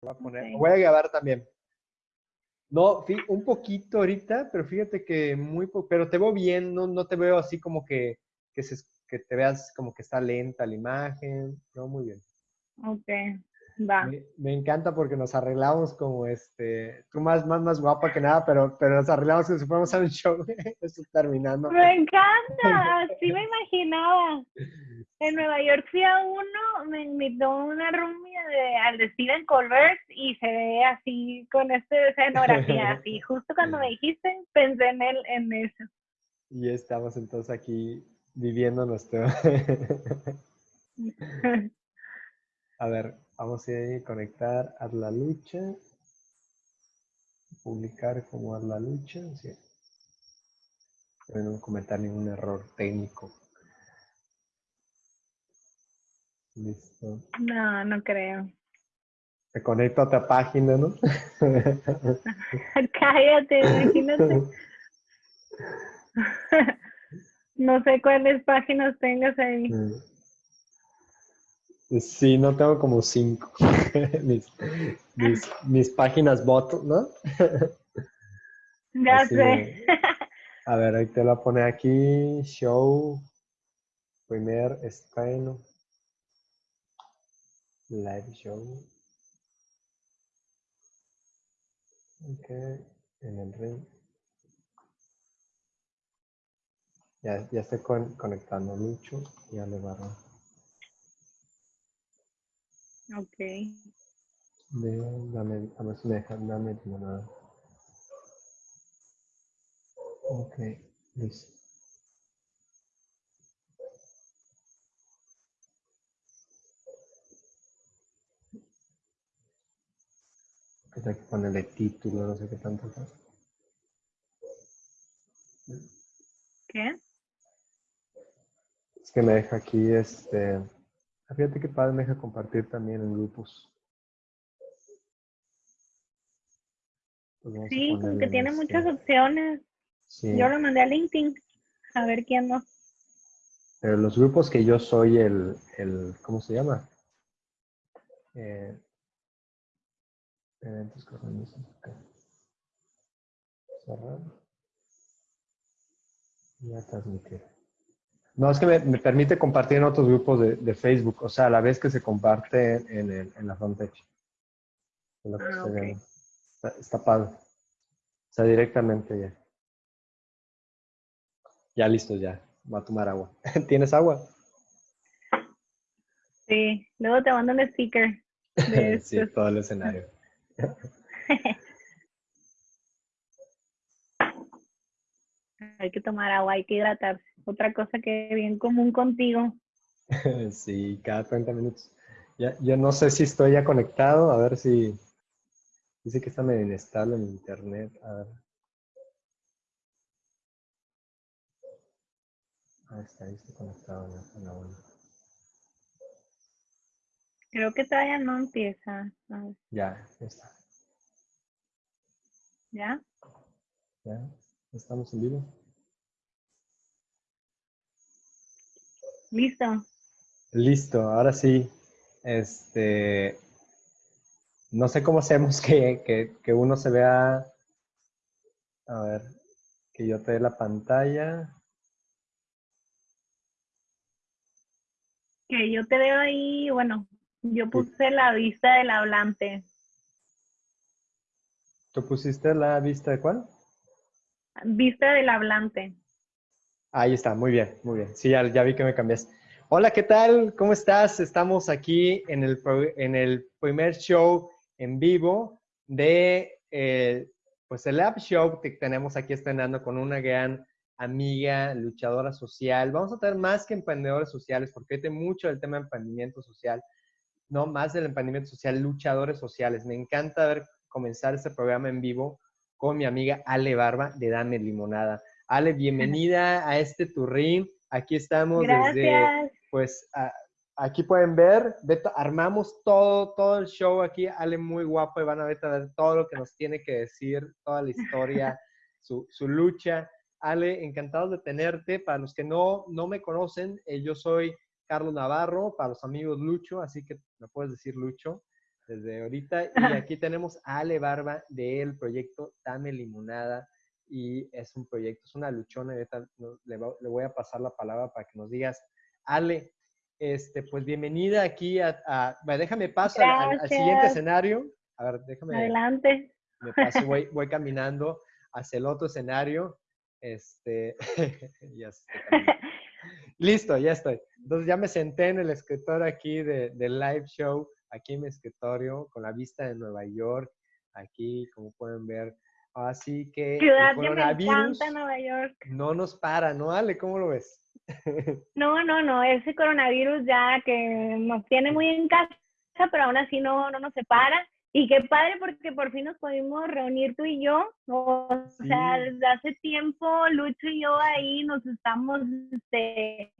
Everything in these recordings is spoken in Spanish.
Voy a, poner, Ok. voy a grabar también. No, un poquito ahorita, pero fíjate que muy poco, pero te veo bien, no, no te veo así como que, que, se, que te veas como que está lenta la imagen, no, muy bien. Ok, va. Me, me encanta porque nos arreglamos como este, tú más, más, más guapa que nada, pero, pero nos arreglamos como si fuéramos a un show, esto terminando. Me encanta, así me imaginaba. En Nueva York fui a uno, me invitó una roomie de, al de Steven Colbert y se ve así con esta escenografía, así. Justo cuando me dijiste, pensé en, él, en eso. Y estamos entonces aquí viviendo nuestro... A ver, vamos a ir a conectar a la lucha. Publicar como a la lucha. Sí. No comentar ningún error técnico. Listo. No, no creo. Me conecto a otra página, ¿no? Cállate, imagínate. No sé cuáles páginas tengas ahí. Sí, no tengo como cinco. mis, mis, mis páginas bot, ¿no? Ya Así sé. A ver, ahí te lo poner aquí. Show. Primer estreno. Live show. Ok. En el ring. Ya, ya estoy con- conectando mucho. Ya le barro. Ok. De, dame, a ver si me dejan, dame limonada. Ok, listo. Hay que ponerle título, no sé qué tanto. ¿Qué? Es que me deja aquí este. ah, Fíjate que padre me deja compartir también en grupos. Pues Sí, como que en tiene este, muchas opciones. Sí, Yo lo mandé a LinkedIn. A ver quién no. pero los grupos que yo soy el, el ¿cómo se llama? Eh, eventos que organizan. Cerrar. Ya transmitir. No, es que me, me permite compartir en otros grupos de, de Facebook, o sea, a la vez que se comparte en, el, en la lo que Ah. Está, está padre. O sea, directamente ya. Ya listo, ya. Va a tomar agua. ¿Tienes agua? Sí, luego te mando un sticker de sí, todo el escenario. Hay que tomar agua, hay que hidratarse. Otra cosa que bien común contigo. sí, cada 30 minutos. Ya, yo no sé si estoy ya conectado, a ver si... Dice que está medio inestable en internet. A ver. Ahí está, ahí está conectado a la buena. Creo que todavía no empieza. Ya, ya está. ¿Ya? Ya, estamos en vivo. Listo. Listo, ahora sí. Este, no sé cómo hacemos que, que, que uno se vea. A ver, que yo te dé la pantalla. Que yo te veo ahí, bueno, yo puse la vista del hablante. ¿Tú pusiste la vista de cuál? Vista del hablante. Ahí está, muy bien, muy bien. Sí, ya, ya vi que me cambiaste. Hola, ¿qué tal? ¿Cómo estás? Estamos aquí en el, en el primer show en vivo de eh, pues el App Show que tenemos aquí estrenando con una gran amiga, luchadora social. Vamos a tener más que emprendedores sociales, porque hoy mucho del tema de emprendimiento social, no más del emprendimiento social, luchadores sociales. Me encanta ver comenzar este programa en vivo con mi amiga Ale Barba de Dame Limonada. Ale, bienvenida a este turrín. Aquí estamos desde, pues, a- aquí pueden ver, Beto, armamos todo, todo el show aquí. Ale muy guapo y van a ver, a ver todo lo que nos tiene que decir, toda la historia, su, su lucha. Ale, encantados de tenerte. Para los que no, no me conocen, eh, yo soy Carlos Navarro, para los amigos Lucho, así que me puedes decir Lucho. desde ahorita. Y aquí tenemos a Ale Barba del proyecto Dame Limonada. Y es un proyecto, es una luchona. Le, le voy a pasar la palabra para que nos digas, Ale, este, pues bienvenida aquí a, déjame paso al, siguiente escenario. A ver, déjame. Adelante. Me paso, voy, voy caminando hacia el otro escenario. Este, ya Listo, ya estoy. Entonces ya me senté en el escritorio aquí de, del live show, aquí en mi escritorio, con la vista de Nueva York, aquí, como pueden ver. Así que Ciudad que me encanta Nueva York. No nos para, ¿no, Ale? ¿Cómo lo ves? No, no, no, ese coronavirus ya que nos tiene muy en casa, pero aún así no, no nos separa. Y qué padre porque por fin nos pudimos reunir tú y yo. O sea, desde hace tiempo Lucho y yo ahí nos estamos este,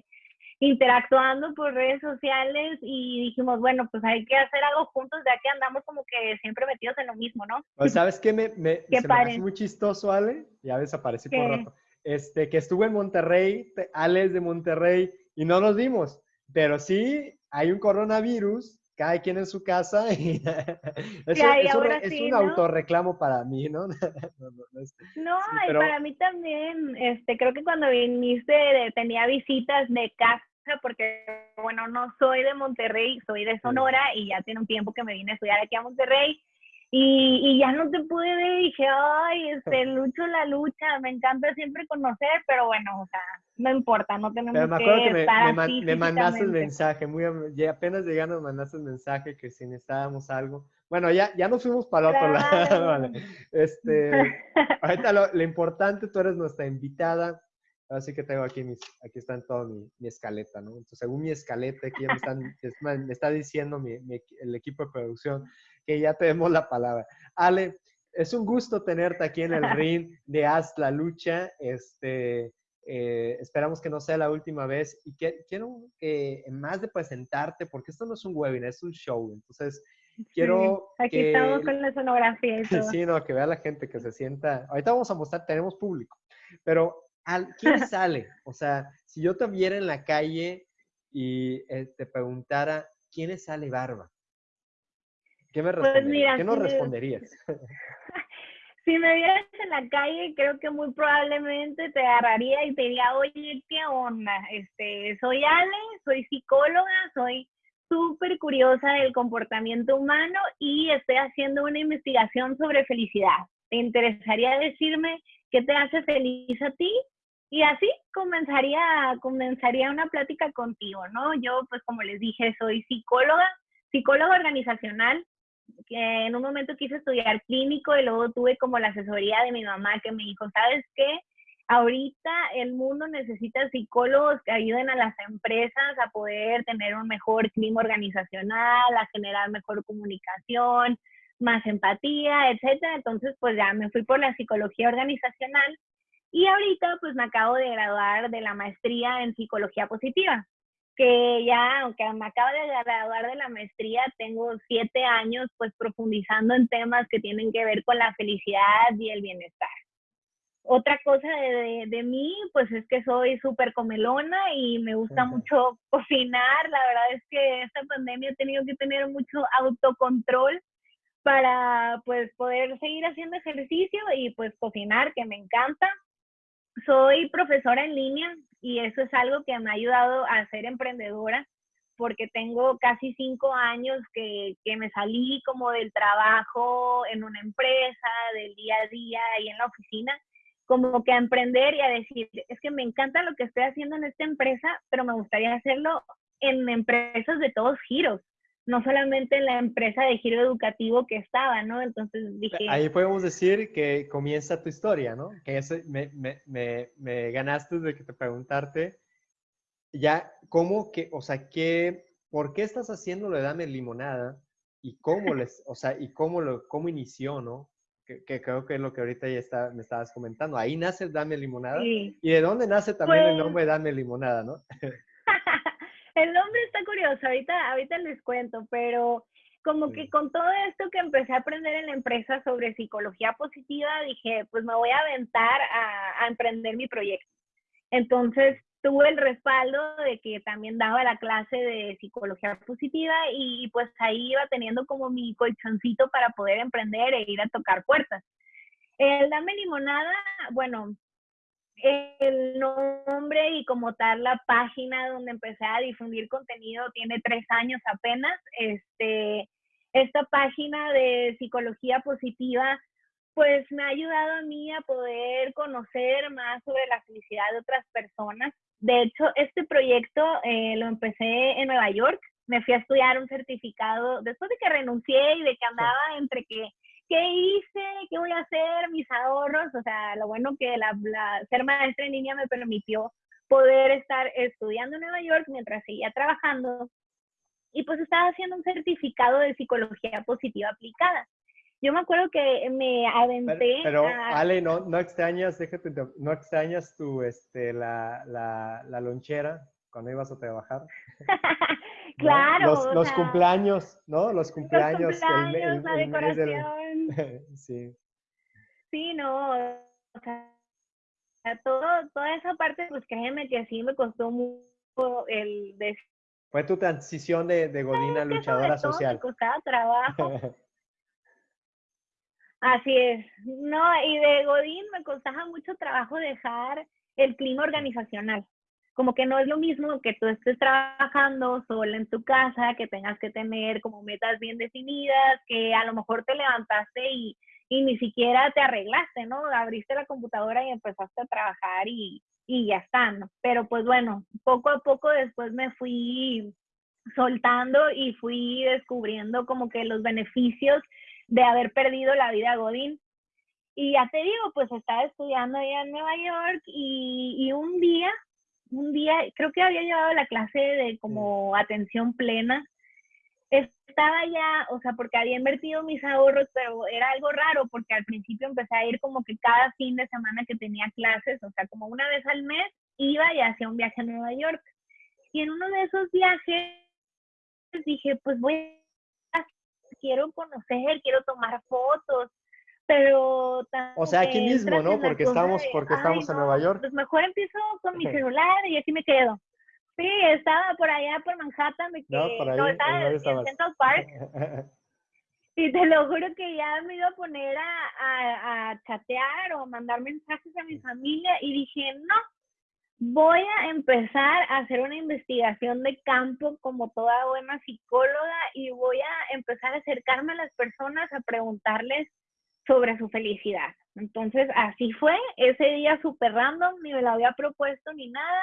interactuando por redes sociales y dijimos, bueno, pues hay que hacer algo juntos ya que andamos como que siempre metidos en lo mismo, ¿no? Pues, ¿Sabes qué? Me, me, se me hace muy chistoso, Ale. Ya desaparecí por rato este, que estuve en Monterrey, Alex de Monterrey, y no nos vimos. Pero sí, hay un coronavirus, cada quien en su casa. Y eso, es un autorreclamo para mí, ¿no? no, y para mí también, este, creo que cuando viniste tenía visitas de casa porque, bueno, no soy de Monterrey, soy de Sonora y ya tiene un tiempo que me vine a estudiar aquí a Monterrey y, y, ya no te pude ver, dije, ay, este, lucho la lucha, me encanta siempre conocer, pero bueno, o sea, no importa, no tenemos pero me acuerdo que, me, me, mandaste el mensaje, muy, ya apenas llegando me mandaste el mensaje que si necesitábamos algo. Bueno, ya, ya nos fuimos para el otro lado, vale. Este, ahorita lo, lo, importante, tú eres nuestra invitada, así que tengo aquí mis, aquí está todo mi, mi escaleta, ¿no? Entonces, según mi escaleta, aquí ya me, están, me está diciendo mi, el equipo de producción que ya tenemos la palabra. Ale, es un gusto tenerte aquí en el ring de Haz la Lucha. Este, eh, esperamos que no sea la última vez y que, quiero que, más de presentarte, porque esto no es un webinar, es un show. Entonces, quiero. aquí estamos con la sonografía y todo. Sí, no, que vea la gente que se sienta. Ahorita vamos a mostrar, tenemos público, pero ¿quién sale? O sea, si yo te viera en la calle y eh, te preguntara, ¿quién es Ale Barba? ¿Qué me pues ¿Qué nos responderías? si me vieras en la calle, creo que muy probablemente te agarraría y te diría, oye, ¿qué onda? Este, soy Ale, soy psicóloga, soy súper curiosa del comportamiento humano y estoy haciendo una investigación sobre felicidad. ¿Te interesaría decirme qué te hace feliz a ti? Y así comenzaría, comenzaría una plática contigo, ¿no? Yo, pues como les dije, soy psicóloga, psicóloga organizacional, que en un momento quise estudiar clínico y luego tuve como la asesoría de mi mamá que me dijo, ¿sabes qué? Ahorita el mundo necesita psicólogos que ayuden a las empresas a poder tener un mejor clima organizacional, a generar mejor comunicación, más empatía, etcétera. Entonces, pues ya me fui por la psicología organizacional y ahorita pues me acabo de graduar de la maestría en psicología positiva que ya, aunque me acabo de graduar de la maestría, tengo siete años pues profundizando en temas que tienen que ver con la felicidad y el bienestar. Otra cosa de, de, mí, pues es que soy súper comelona y me gusta mucho cocinar. La verdad es que esta pandemia he tenido que tener mucho autocontrol para pues poder seguir haciendo ejercicio y pues cocinar, que me encanta. Soy profesora en línea, y eso es algo que me ha ayudado a ser emprendedora porque tengo casi cinco años que, que, me salí como del trabajo en una empresa, del día a día y en la oficina, como que a emprender y a decir, es que me encanta lo que estoy haciendo en esta empresa, pero me gustaría hacerlo en empresas de todos giros no solamente en la empresa de giro educativo que estaba, ¿no? Entonces dije... Ahí podemos decir que comienza tu historia, ¿no? Que me, me, me, me, ganaste de que te preguntarte ya cómo que, o sea, qué, ¿por qué estás haciendo lo de Dame Limonada? Y cómo les, o sea, y cómo lo, cómo inició, ¿no? Que, creo que es lo que ahorita ya está, me estabas comentando. Ahí nace Dame Limonada. ¿Y de dónde nace también el pues nombre Dame Limonada, no? el nombre está curioso, ahorita, ahorita les cuento, pero como que con todo esto que empecé a aprender en la empresa sobre psicología positiva, dije, pues me voy a aventar a, emprender mi proyecto. Entonces, tuve el respaldo de que también daba la clase de psicología positiva y, pues ahí iba teniendo como mi colchoncito para poder emprender e ir a tocar puertas. El Dame Limonada, bueno, el nombre y como tal la página donde empecé a difundir contenido tiene tres años apenas. Este, esta página de psicología positiva pues me ha ayudado a mí a poder conocer más sobre la felicidad de otras personas. De hecho, este proyecto eh, lo empecé en Nueva York. Me fui a estudiar un certificado después de que renuncié y de que andaba entre que, ¿qué hice? ¿Qué voy a hacer? Mis ahorros. O sea, lo bueno que la, ser maestra en línea me permitió poder estar estudiando en Nueva York mientras seguía trabajando. Y pues estaba haciendo un certificado de psicología positiva aplicada. Yo me acuerdo que me aventé. Pero, Ale, no, no extrañas, déjate, no extrañas tu, este, la, la, la lonchera cuando ibas a trabajar. claro. Los, cumpleaños, ¿no? Los cumpleaños. Los cumpleaños, la decoración. sí. Sí, no. O sea, todo, toda esa parte, pues créeme que sí me costó mucho el... Fue tu transición de, de Godina luchadora social. Me costaba trabajo. Así es. No, y de Godín me costaba mucho trabajo dejar el clima organizacional. Como que no es lo mismo que tú estés trabajando sola en tu casa, que tengas que tener como metas bien definidas, que a lo mejor te levantaste y, y ni siquiera te arreglaste, ¿no? Abriste la computadora y empezaste a trabajar y, y ya está, ¿no? Pero pues bueno, poco a poco después me fui soltando y fui descubriendo como que los beneficios de haber perdido la vida Godín. Y ya te digo, pues estaba estudiando allá en Nueva York y, un día, un día, creo que había llevado la clase de como atención plena. Estaba ya, o sea, porque había invertido mis ahorros, pero era algo raro porque al principio empecé a ir como que cada fin de semana que tenía clases, o sea, como una vez al mes, iba y hacía un viaje a Nueva York. Y en uno de esos viajes dije, pues voy quiero conocer, quiero tomar fotos, pero o sea aquí mismo no porque estamos porque estamos en Nueva York. pues mejor empiezo con mi celular y así me quedo. Sí estaba por allá por Manhattan me no, por ahí, no estaba en Central Park. Y te lo juro que ya me iba a poner a, a, a chatear o mandar mensajes a mi familia y dije no voy a empezar a hacer una investigación de campo como toda buena psicóloga y voy a empezar a acercarme a las personas a preguntarles sobre su felicidad. Entonces, así fue, ese día súper random, ni me lo había propuesto ni nada.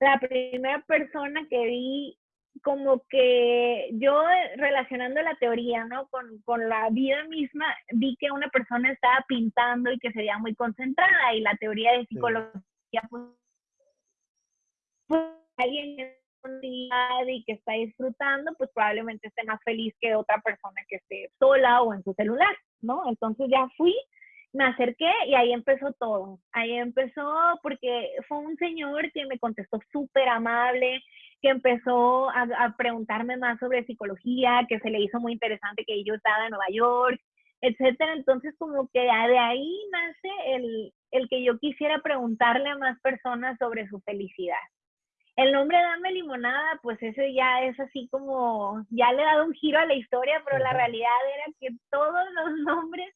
La primera persona que vi como que yo relacionando la teoría, ¿no? Con, con, la vida misma, vi que una persona estaba pintando y que se veía muy concentrada y la teoría de psicología pues, alguien en unidad y que está disfrutando, pues probablemente esté más feliz que otra persona que esté sola o en su celular, ¿no? Entonces ya fui, me acerqué y ahí empezó todo. Ahí empezó porque fue un señor que me contestó súper amable, que empezó a, a, preguntarme más sobre psicología, que se le hizo muy interesante que yo estaba en Nueva York, etcétera. Entonces, como que de ahí nace el, el que yo quisiera preguntarle a más personas sobre su felicidad. El nombre Dame Limonada, pues ese ya es así como, ya le he dado un giro a la historia, pero la realidad era que todos los nombres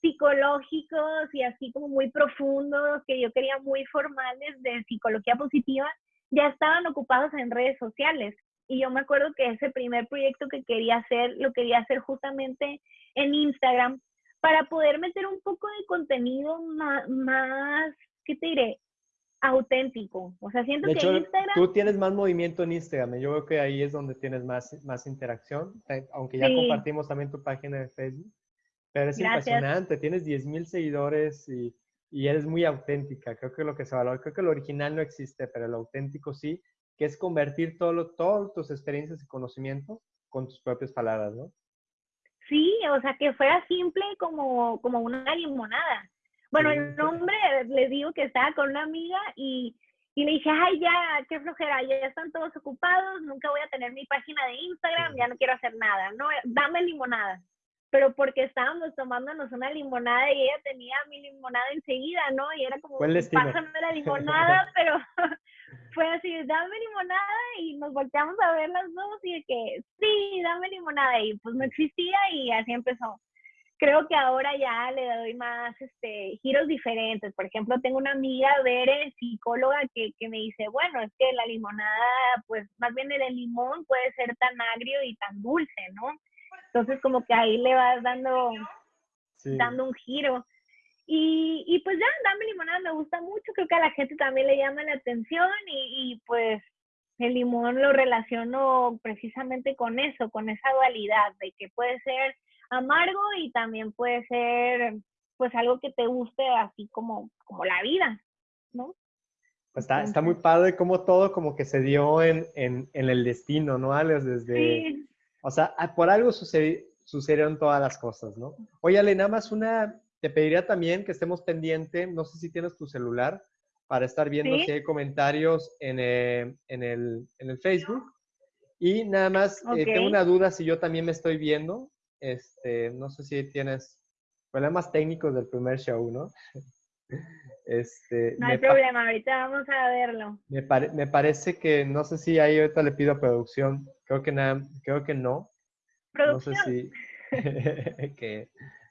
psicológicos y así como muy profundos, que yo quería muy formales de psicología positiva, ya estaban ocupados en redes sociales. Y yo me acuerdo que ese primer proyecto que quería hacer, lo quería hacer justamente en Instagram para poder meter un poco de contenido más, más ¿qué te diré? Auténtico. O sea, siento que Instagram... Tú tienes más movimiento en Instagram. Yo veo que ahí es donde tienes más, más interacción, aunque ya compartimos también tu página de Facebook. Pero es impresionante, tienes 10 mil seguidores y, y, eres muy auténtica. Creo que lo que se valora, creo que lo original no existe, pero lo auténtico sí, que es convertir todo, todas tus experiencias y conocimiento con tus propias palabras, ¿no? Sí, o sea, que fuera simple como, como una limonada. Bueno, el nombre, le digo que estaba con una amiga y, y le dije, ay, ya, qué flojera, ya están todos ocupados, nunca voy a tener mi página de Instagram, ya no quiero hacer nada, no, dame limonada. Pero porque estábamos tomándonos una limonada y ella tenía mi limonada enseguida, ¿no? Y era como, pásame la limonada, pero, fue así, dame limonada y nos volteamos a ver las dos y de que, sí, dame limonada y pues no existía y así empezó. Creo que ahora ya le doy más este, giros diferentes. Por ejemplo, tengo una amiga, Bere, psicóloga, que, que me dice, bueno, es que la limonada, pues más bien el limón puede ser tan agrio y tan dulce, ¿no? Entonces como que ahí le vas dando, dando un giro. Y, y, pues ya, Dame Limonada me gusta mucho, creo que a la gente también le llama la atención y, y, pues el limón lo relaciono precisamente con eso, con esa dualidad de que puede ser amargo y también puede ser pues algo que te guste así como, como la vida, ¿no? Pues está, está muy padre como todo como que se dio en, en, en el destino, ¿no, Alex? Desde, sí. O sea, ah, por algo sucedieron todas las cosas, ¿no? Oye, Ale, nada más una, te pediría también que estemos pendientes, no sé si tienes tu celular, para estar viendo si hay comentarios en, eh, en, el, en, el, Facebook. Y nada más, eh, tengo una duda si yo también me estoy viendo. Este, no sé si tienes problemas técnicos del primer show, ¿no? Este, no hay problema, ahorita vamos a verlo. Me, me, parece que, no sé si ahí ahorita le pido a producción, creo que, nada, creo que no. ¿Producción? No sé si, que,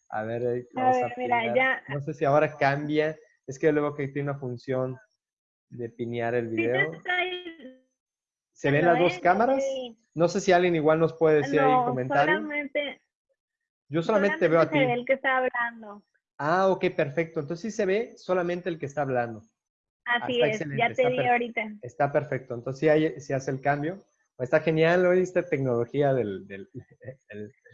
a ver, vamos a, mira, ya. no sé si ahora cambia, es que luego que tiene una función de pinear el video. ¿Se ven las dos cámaras? No sé si alguien igual nos puede decir ahí en comentarios. Solamente, Yo solamente, veo a ti. el que está hablando. Ah, ok, perfecto. Entonces sí se ve solamente el que está hablando. Así es, ya te di ahorita. Está perfecto. Entonces sí, hay, hace el cambio. Está genial hoy esta tecnología del...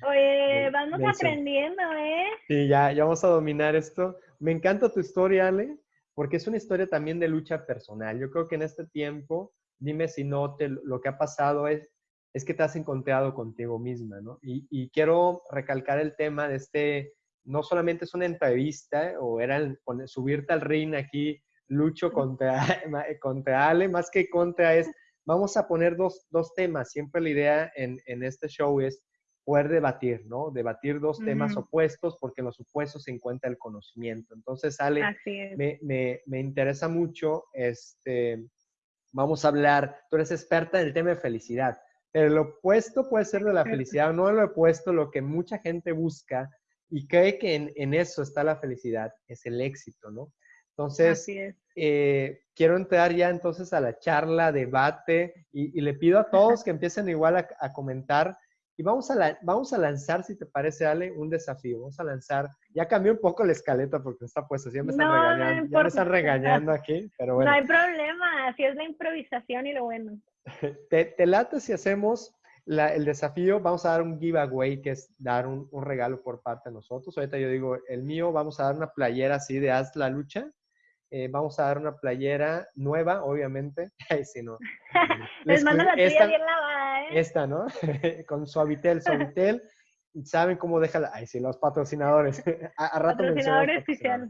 Oye, vamos aprendiendo, ¿eh? Sí, ya, ya vamos a dominar esto. Me encanta tu historia, Ale, porque es una historia también de lucha personal. Yo creo que en este tiempo, dime si no, te, lo que ha pasado es, es que te has encontrado contigo misma, ¿no? Y, y quiero recalcar el tema de este no solamente es una entrevista o era subirte al ring aquí, lucho contra, contra Ale, más que contra es, vamos a poner dos, dos temas. Siempre la idea en, en, este show es poder debatir, ¿no? Debatir dos temas opuestos porque en los opuestos se encuentra el conocimiento. Entonces, Ale, me, me, me, interesa mucho, este, vamos a hablar, tú eres experta en el tema de felicidad, el opuesto puede ser de la felicidad, no lo opuesto, lo que mucha gente busca y cree que en, eso está la felicidad, es el éxito, ¿no? Entonces, eh, quiero entrar ya entonces a la charla, debate, y, le pido a todos que empiecen igual a, comentar. Y vamos a, vamos a lanzar, si te parece, Ale, un desafío. Vamos a lanzar. Ya cambié un poco la escaleta porque está puesta. Ya me están regañando, ya me están regañando aquí, pero bueno. No hay problema, así es la improvisación y lo bueno. ¿Te, te late si hacemos el desafío, vamos a dar un giveaway, que es dar un, regalo por parte de nosotros. Ahorita yo digo, el mío, vamos a dar una playera así de Haz la Lucha. Eh, vamos a dar una playera nueva, obviamente. si no. Les, mando la tuya bien lavada, ¿eh? Esta, ¿no? Con Suavitel, Suavitel. ¿Saben cómo deja la... Ay, sí, los patrocinadores. a, rato Patrocinadores oficiales.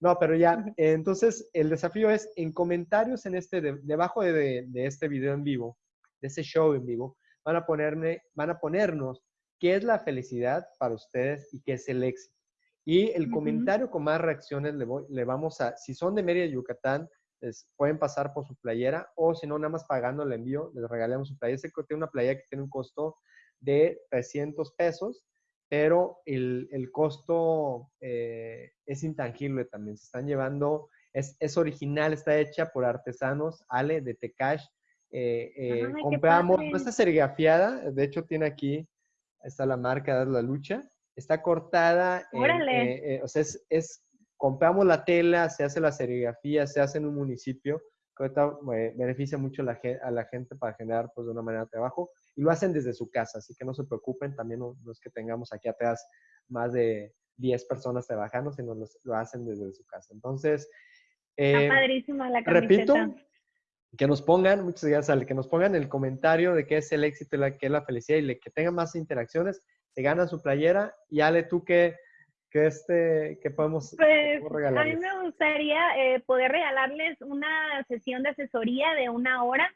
No, pero ya, entonces el desafío es en comentarios en este, debajo de, de, este video en vivo, de este show en vivo, van a, ponerme, van a ponernos qué es la felicidad para ustedes y qué es el éxito. Y el comentario con más reacciones le, le, vamos a, si son de Mérida, Yucatán, les pueden pasar por su playera o si no, nada más pagando el envío, les regalamos su playera. Sé que tiene una playera que tiene un costo de 300 pesos, pero el, el costo eh, es intangible también. Se están llevando, es, es, original, está hecha por artesanos, Ale, de Tecash, eh, eh, compramos, no está serigrafiada, de hecho tiene aquí, está la marca de la lucha, está cortada, eh, o sea, es, compramos la tela, se hace la serigrafía, se hace en un municipio, que ahorita beneficia mucho a la, a la gente para generar pues de una manera de trabajo, y lo hacen desde su casa, así que no se preocupen, también no, es que tengamos aquí atrás más de 10 personas trabajando, sino lo hacen desde su casa. Entonces, Está padrísima la camiseta. Repito, que nos pongan, muchas gracias Ale, que nos pongan el comentario de qué es el éxito y la, qué es la felicidad y que tengan más interacciones, se ganan su playera. Y Ale, ¿tú qué, qué, este, qué podemos pues, A mí me gustaría eh, poder regalarles una sesión de asesoría de una hora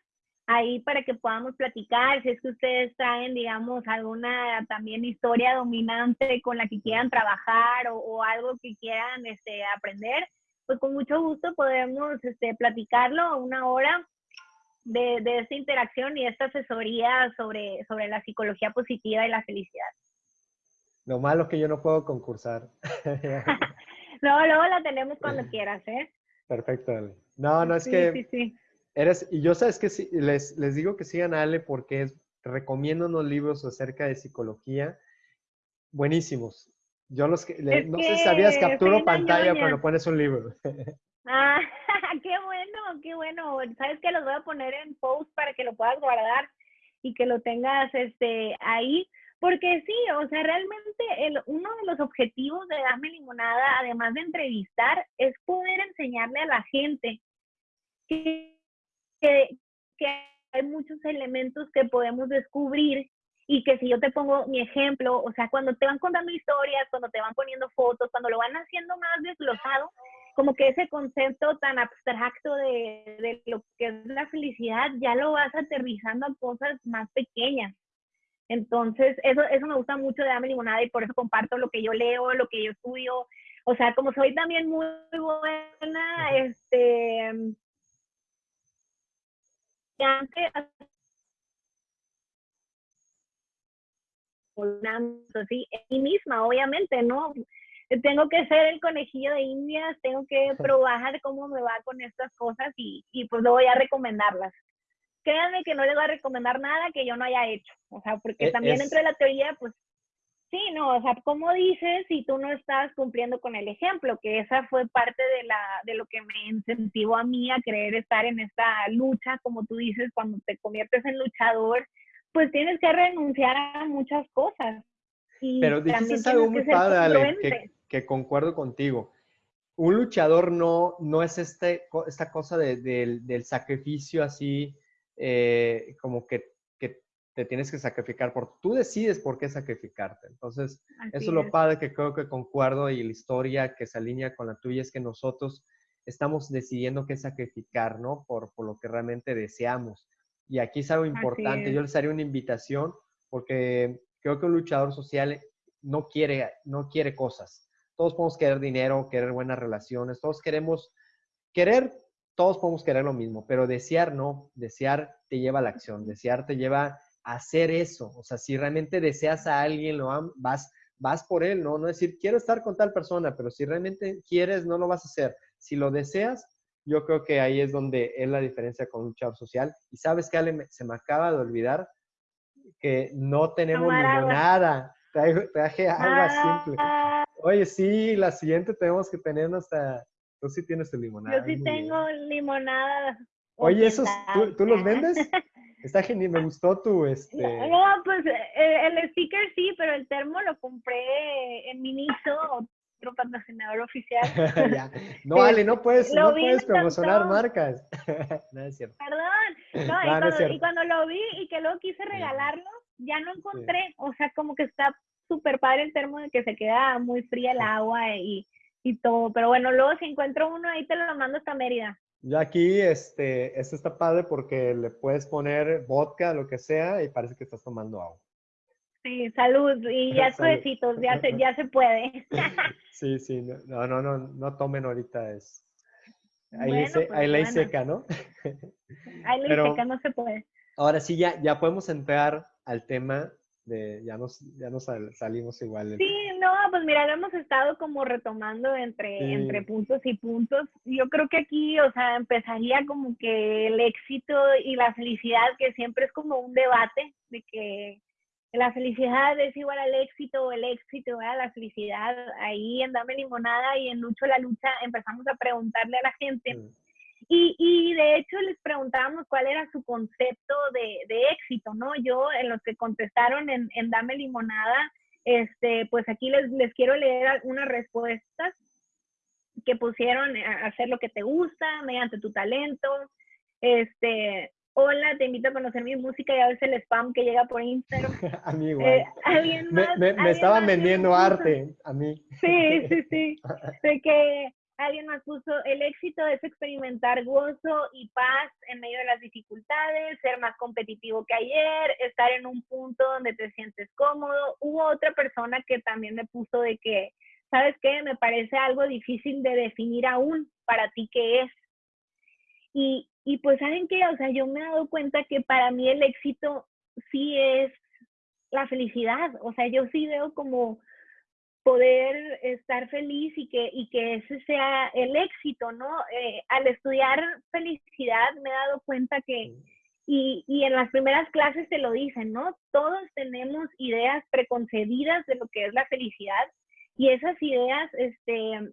ahí para que podamos platicar, si es que ustedes traen, digamos, alguna también historia dominante con la que quieran trabajar o, o algo que quieran este, aprender pues con mucho gusto podemos este, platicarlo una hora de, de esta interacción y esta asesoría sobre, sobre la psicología positiva y la felicidad. Lo malo es que yo no puedo concursar. no, luego la tenemos cuando quieras, ¿eh? Perfecto. No, no, es que sí, sí. Eres, y yo sabes que sí, les, les digo que sigan a Ale porque es, recomiendo unos libros acerca de psicología buenísimos. Yo los que, no sé si sabías, capturo pantalla cuando pones un libro. Ah, qué bueno, qué bueno. Sabes que los voy a poner en post para que lo puedas guardar y que lo tengas este ahí. Porque sí, o sea, realmente el, uno de los objetivos de Dame Limonada, además de entrevistar, es poder enseñarle a la gente que, que, que hay muchos elementos que podemos descubrir y que si yo te pongo mi ejemplo, o sea, cuando te van contando historias, cuando te van poniendo fotos, cuando lo van haciendo más desglosado, como que ese concepto tan abstracto de, de lo que es la felicidad, ya lo vas aterrizando a cosas más pequeñas. Entonces, eso, eso me gusta mucho de Dame Limonada y por eso comparto lo que yo leo, lo que yo estudio. O sea, como soy también muy buena, este, así, en mí misma, obviamente, ¿no? Tengo que ser el conejillo de indias, tengo que probar cómo me va con estas cosas y, y pues luego ya recomendarlas. Créanme que no les voy a recomendar nada que yo no haya hecho, o sea, porque e, también dentro de la teoría, pues Sí, no, o sea, ¿cómo dices si tú no estás cumpliendo con el ejemplo? Que esa fue parte de, la, de lo que me incentivó a mí a querer estar en esta lucha, como tú dices, cuando te conviertes en luchador, pues tienes que renunciar a muchas cosas. Pero dijiste algo muy padre, que, que, concuerdo contigo. Un luchador no, no es este, esta cosa de, del sacrificio así, eh, como que, te tienes que sacrificar, por, tú decides por qué sacrificarte. Entonces, eso es lo padre que creo que concuerdo y la historia que se alinea con la tuya es que nosotros estamos decidiendo qué sacrificar, ¿no? Por, por lo que realmente deseamos. Y aquí es algo importante. Yo les haría una invitación porque creo que un luchador social no quiere, no quiere cosas. Todos podemos querer dinero, querer buenas relaciones, todos queremos querer, todos podemos querer lo mismo, pero desear no, desear te lleva a la acción, desear te lleva hacer eso. O sea, si realmente deseas a alguien, lo vas, vas por él, ¿no? No decir, quiero estar con tal persona, pero si realmente quieres, no lo vas a hacer. Si lo deseas, yo creo que ahí es donde es la diferencia con un luchador social. Y sabes que Ale, se me acaba de olvidar que no tenemos limonada. Traje, agua simple. Ah. Oye, sí, la siguiente tenemos que tener hasta... Tú sí tienes tu limonada. Yo sí tengo limonada. Oye, ¿esos tú, los vendes? Está genial, me gustó tu este. No, pues eh, el sticker sí, pero el termo lo compré en Miniso otro patrocinador oficial. No, vale, no puedes, no puedes promocionar marcas. no es cierto. Perdón. No, y, cuando, lo vi y que luego quise regalarlo, ya no encontré. O sea, como que está súper padre el termo de que se queda muy fría el agua y, y todo. Pero bueno, luego si encuentro uno ahí te lo mando hasta Mérida. Ya aquí, este, esto está padre porque le puedes poner vodka, lo que sea, y parece que estás tomando agua. Sí, salud. Y ya suecitos, ya se, ya se puede. sí, sí, no, no, no, no tomen ahorita es. Ahí, bueno, pues ahí ley seca, ¿no? Ahí ley seca, no se puede. Ahora sí, ya, ya podemos entrar al tema de, ya nos, ya nos salimos igual. Sí, no, pues mira, lo hemos estado como retomando entre, entre puntos y puntos. Yo creo que aquí, o sea, empezaría como que el éxito y la felicidad, que siempre es como un debate de que la felicidad es igual al éxito, o el éxito a la felicidad. Ahí en Dame Limonada y en Lucho la Lucha empezamos a preguntarle a la gente. Mm. Y, y, de hecho les preguntábamos cuál era su concepto de, de, éxito, ¿no? Yo, en los que contestaron en, en Dame Limonada, este, pues aquí les, les quiero leer algunas respuestas que pusieron a hacer lo que te gusta mediante tu talento, este, hola, te invito a conocer mi música y a veces el spam que llega por Instagram. a mí igual. Eh, ¿alguien más, me, me, estaban vendiendo arte, a mí. Sí, sí, sí. de que alguien más puso, el éxito es experimentar gozo y paz en medio de las dificultades, ser más competitivo que ayer, estar en un punto donde te sientes cómodo. Hubo otra persona que también me puso de que, ¿sabes qué? Me parece algo difícil de definir aún para ti qué es Y, y pues, ¿saben qué? O sea, yo me he dado cuenta que para mí el éxito sí es la felicidad. O sea, yo sí veo como poder estar feliz y que, y que ese sea el éxito, ¿no? Eh, al estudiar felicidad me he dado cuenta que, y, y, en las primeras clases te lo dicen, ¿no? Todos tenemos ideas preconcebidas de lo que es la felicidad y esas ideas, este,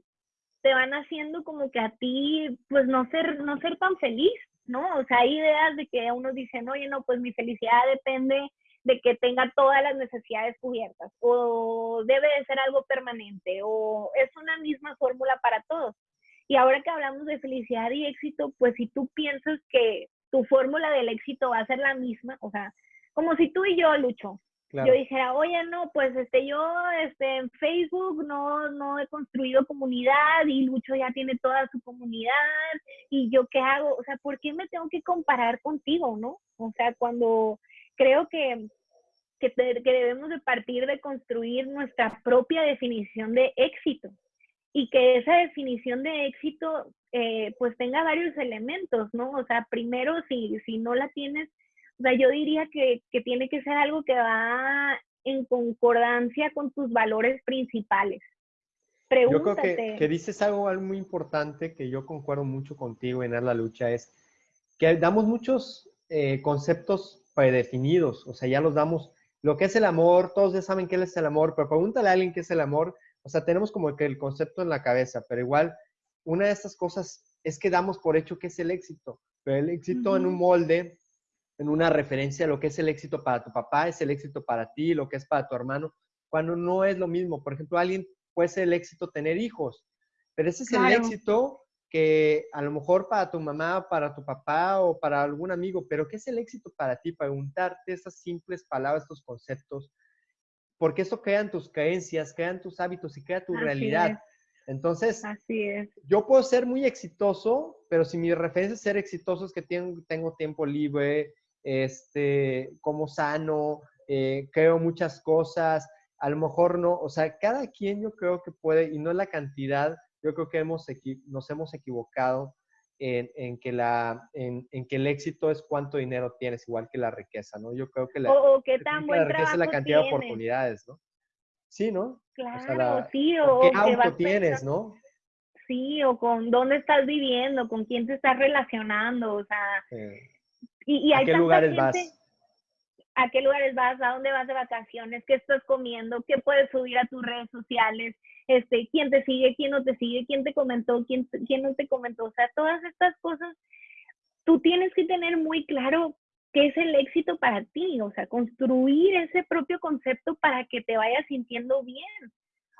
te van haciendo como que a ti, pues no ser, no ser tan feliz, ¿no? O sea, hay ideas de que uno dice, oye, no, pues mi felicidad depende de que tenga todas las necesidades cubiertas o debe de ser algo permanente o es una misma fórmula para todos. Y ahora que hablamos de felicidad y éxito, pues si tú piensas que tu fórmula del éxito va a ser la misma, o sea, como si tú y yo, Lucho, yo dijera, oye, no, pues este, yo este, en Facebook no, no he construido comunidad y Lucho ya tiene toda su comunidad y yo qué hago, o sea, ¿por qué me tengo que comparar contigo, no? O sea, cuando creo que, que, debemos de partir de construir nuestra propia definición de éxito y que esa definición de éxito eh, pues tenga varios elementos, ¿no? O sea, primero, si, si no la tienes, o sea, yo diría que, que tiene que ser algo que va en concordancia con tus valores principales. Pregúntate. Yo creo que, que dices algo, algo, muy importante que yo concuerdo mucho contigo en la lucha, es que damos muchos eh, conceptos predefinidos, o sea, ya los damos. Lo que es el amor, todos ya saben qué es el amor, pero pregúntale a alguien qué es el amor. O sea, tenemos como que el concepto en la cabeza, pero igual, una de estas cosas es que damos por hecho que es el éxito, pero el éxito en un molde, en una referencia lo que es el éxito para tu papá, es el éxito para ti, lo que es para tu hermano, cuando no es lo mismo. Por ejemplo, alguien puede ser el éxito tener hijos, pero ese es el éxito que a lo mejor para tu mamá, para tu papá o para algún amigo, pero ¿qué es el éxito para ti? Preguntarte esas simples palabras, estos conceptos, porque eso crean tus creencias, crean tus hábitos y crea tu realidad. Entonces, Así es. yo puedo ser muy exitoso, pero si mi referencia es ser exitoso es que tengo, tengo tiempo libre, este, como sano, eh, creo muchas cosas, a lo mejor no, o sea, cada quien yo creo que puede, y no la cantidad, yo creo que hemos nos hemos equivocado en, que la, en, que el éxito es cuánto dinero tienes, igual que la riqueza, ¿no? Yo creo que la, qué tan buen riqueza es la cantidad de oportunidades, ¿no? Sí, ¿no? Claro, sí, o, qué auto tienes, ¿no? Sí, o con dónde estás viviendo, con quién te estás relacionando, o sea, y, y ¿A qué lugares vas? ¿A qué lugares vas? ¿A dónde vas de vacaciones? ¿Qué estás comiendo? ¿Qué puedes subir a tus redes sociales? Este, quién te sigue, quién no te sigue, quién te comentó, quién, quién no te comentó. O sea, todas estas cosas, tú tienes que tener muy claro qué es el éxito para ti, o sea, construir ese propio concepto para que te vayas sintiendo bien.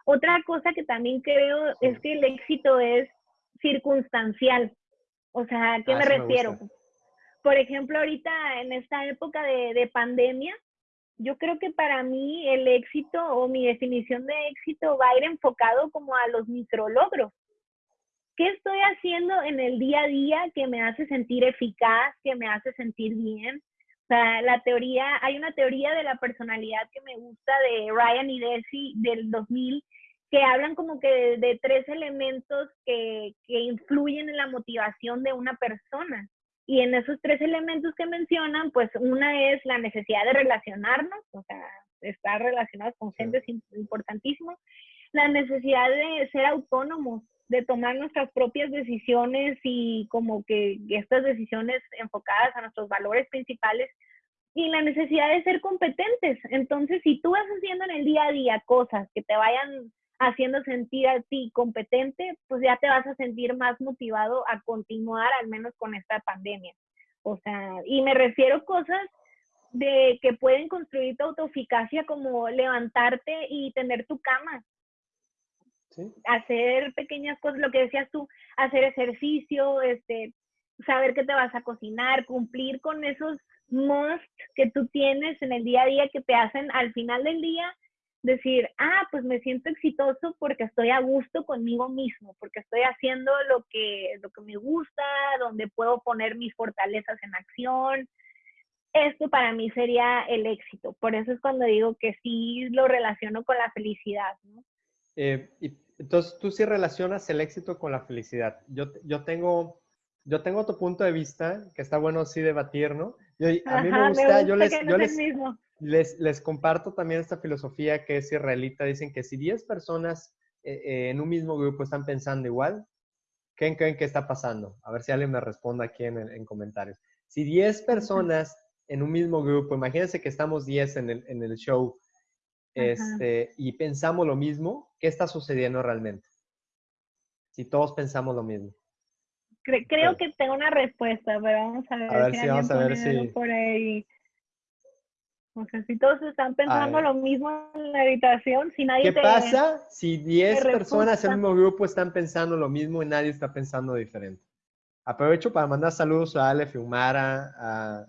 Otra cosa que también creo es que el éxito es circunstancial. O sea, ¿a qué ah, me refiero? Por ejemplo, ahorita en esta época de, de pandemia, yo creo que para mí el éxito o mi definición de éxito va a ir enfocado como a los micrologros. ¿Qué estoy haciendo en el día a día que me hace sentir eficaz, que me hace sentir bien? O sea, la teoría, hay una teoría de la personalidad que me gusta de Ryan y Desi del 2000 que hablan como que de, tres elementos que, que influyen en la motivación de una persona. Y en esos tres elementos que mencionan, pues una es la necesidad de relacionarnos, o sea, estar relacionados con gente es importantísimo. La necesidad de ser autónomos, de tomar nuestras propias decisiones y como que estas decisiones enfocadas a nuestros valores principales y la necesidad de ser competentes. Entonces, si tú vas haciendo en el día a día cosas que te vayan haciendo sentir a ti competente, pues ya te vas a sentir más motivado a continuar al menos con esta pandemia. O sea, y me refiero a cosas de que pueden construir tu autoeficacia como levantarte y tener tu cama. Hacer pequeñas cosas, lo que decías tú, hacer ejercicio, este, saber que te vas a cocinar, cumplir con esos must que tú tienes en el día a día que te hacen al final del día decir, ah, pues me siento exitoso porque estoy a gusto conmigo mismo, porque estoy haciendo lo que, lo que me gusta, donde puedo poner mis fortalezas en acción. Esto para mí sería el éxito. Por eso es cuando digo que sí lo relaciono con la felicidad. ¿no? Eh, y entonces, tú sí relacionas el éxito con la felicidad. Yo, yo tengo yo tengo otro punto de vista que está bueno así debatir, ¿no? a mí me gusta, yo les, yo les, les, comparto también esta filosofía que es israelita. Dicen que si 10 personas eh, eh, en un mismo grupo están pensando igual, ¿qué creen que está pasando? A ver si alguien me responde aquí en, en comentarios. Si 10 personas en un mismo grupo, imagínense que estamos 10 en el, en el show este, y pensamos lo mismo, ¿qué está sucediendo realmente? Si todos pensamos lo mismo. creo que tengo una respuesta, pero vamos a ver, a ver si, vamos a ver si... por ahí. O sea, si todos están pensando lo mismo en la habitación, si nadie ¿Qué pasa si 10 personas en un mismo grupo están pensando lo mismo y nadie está pensando diferente? Aprovecho para mandar saludos a Ale Fiumara, a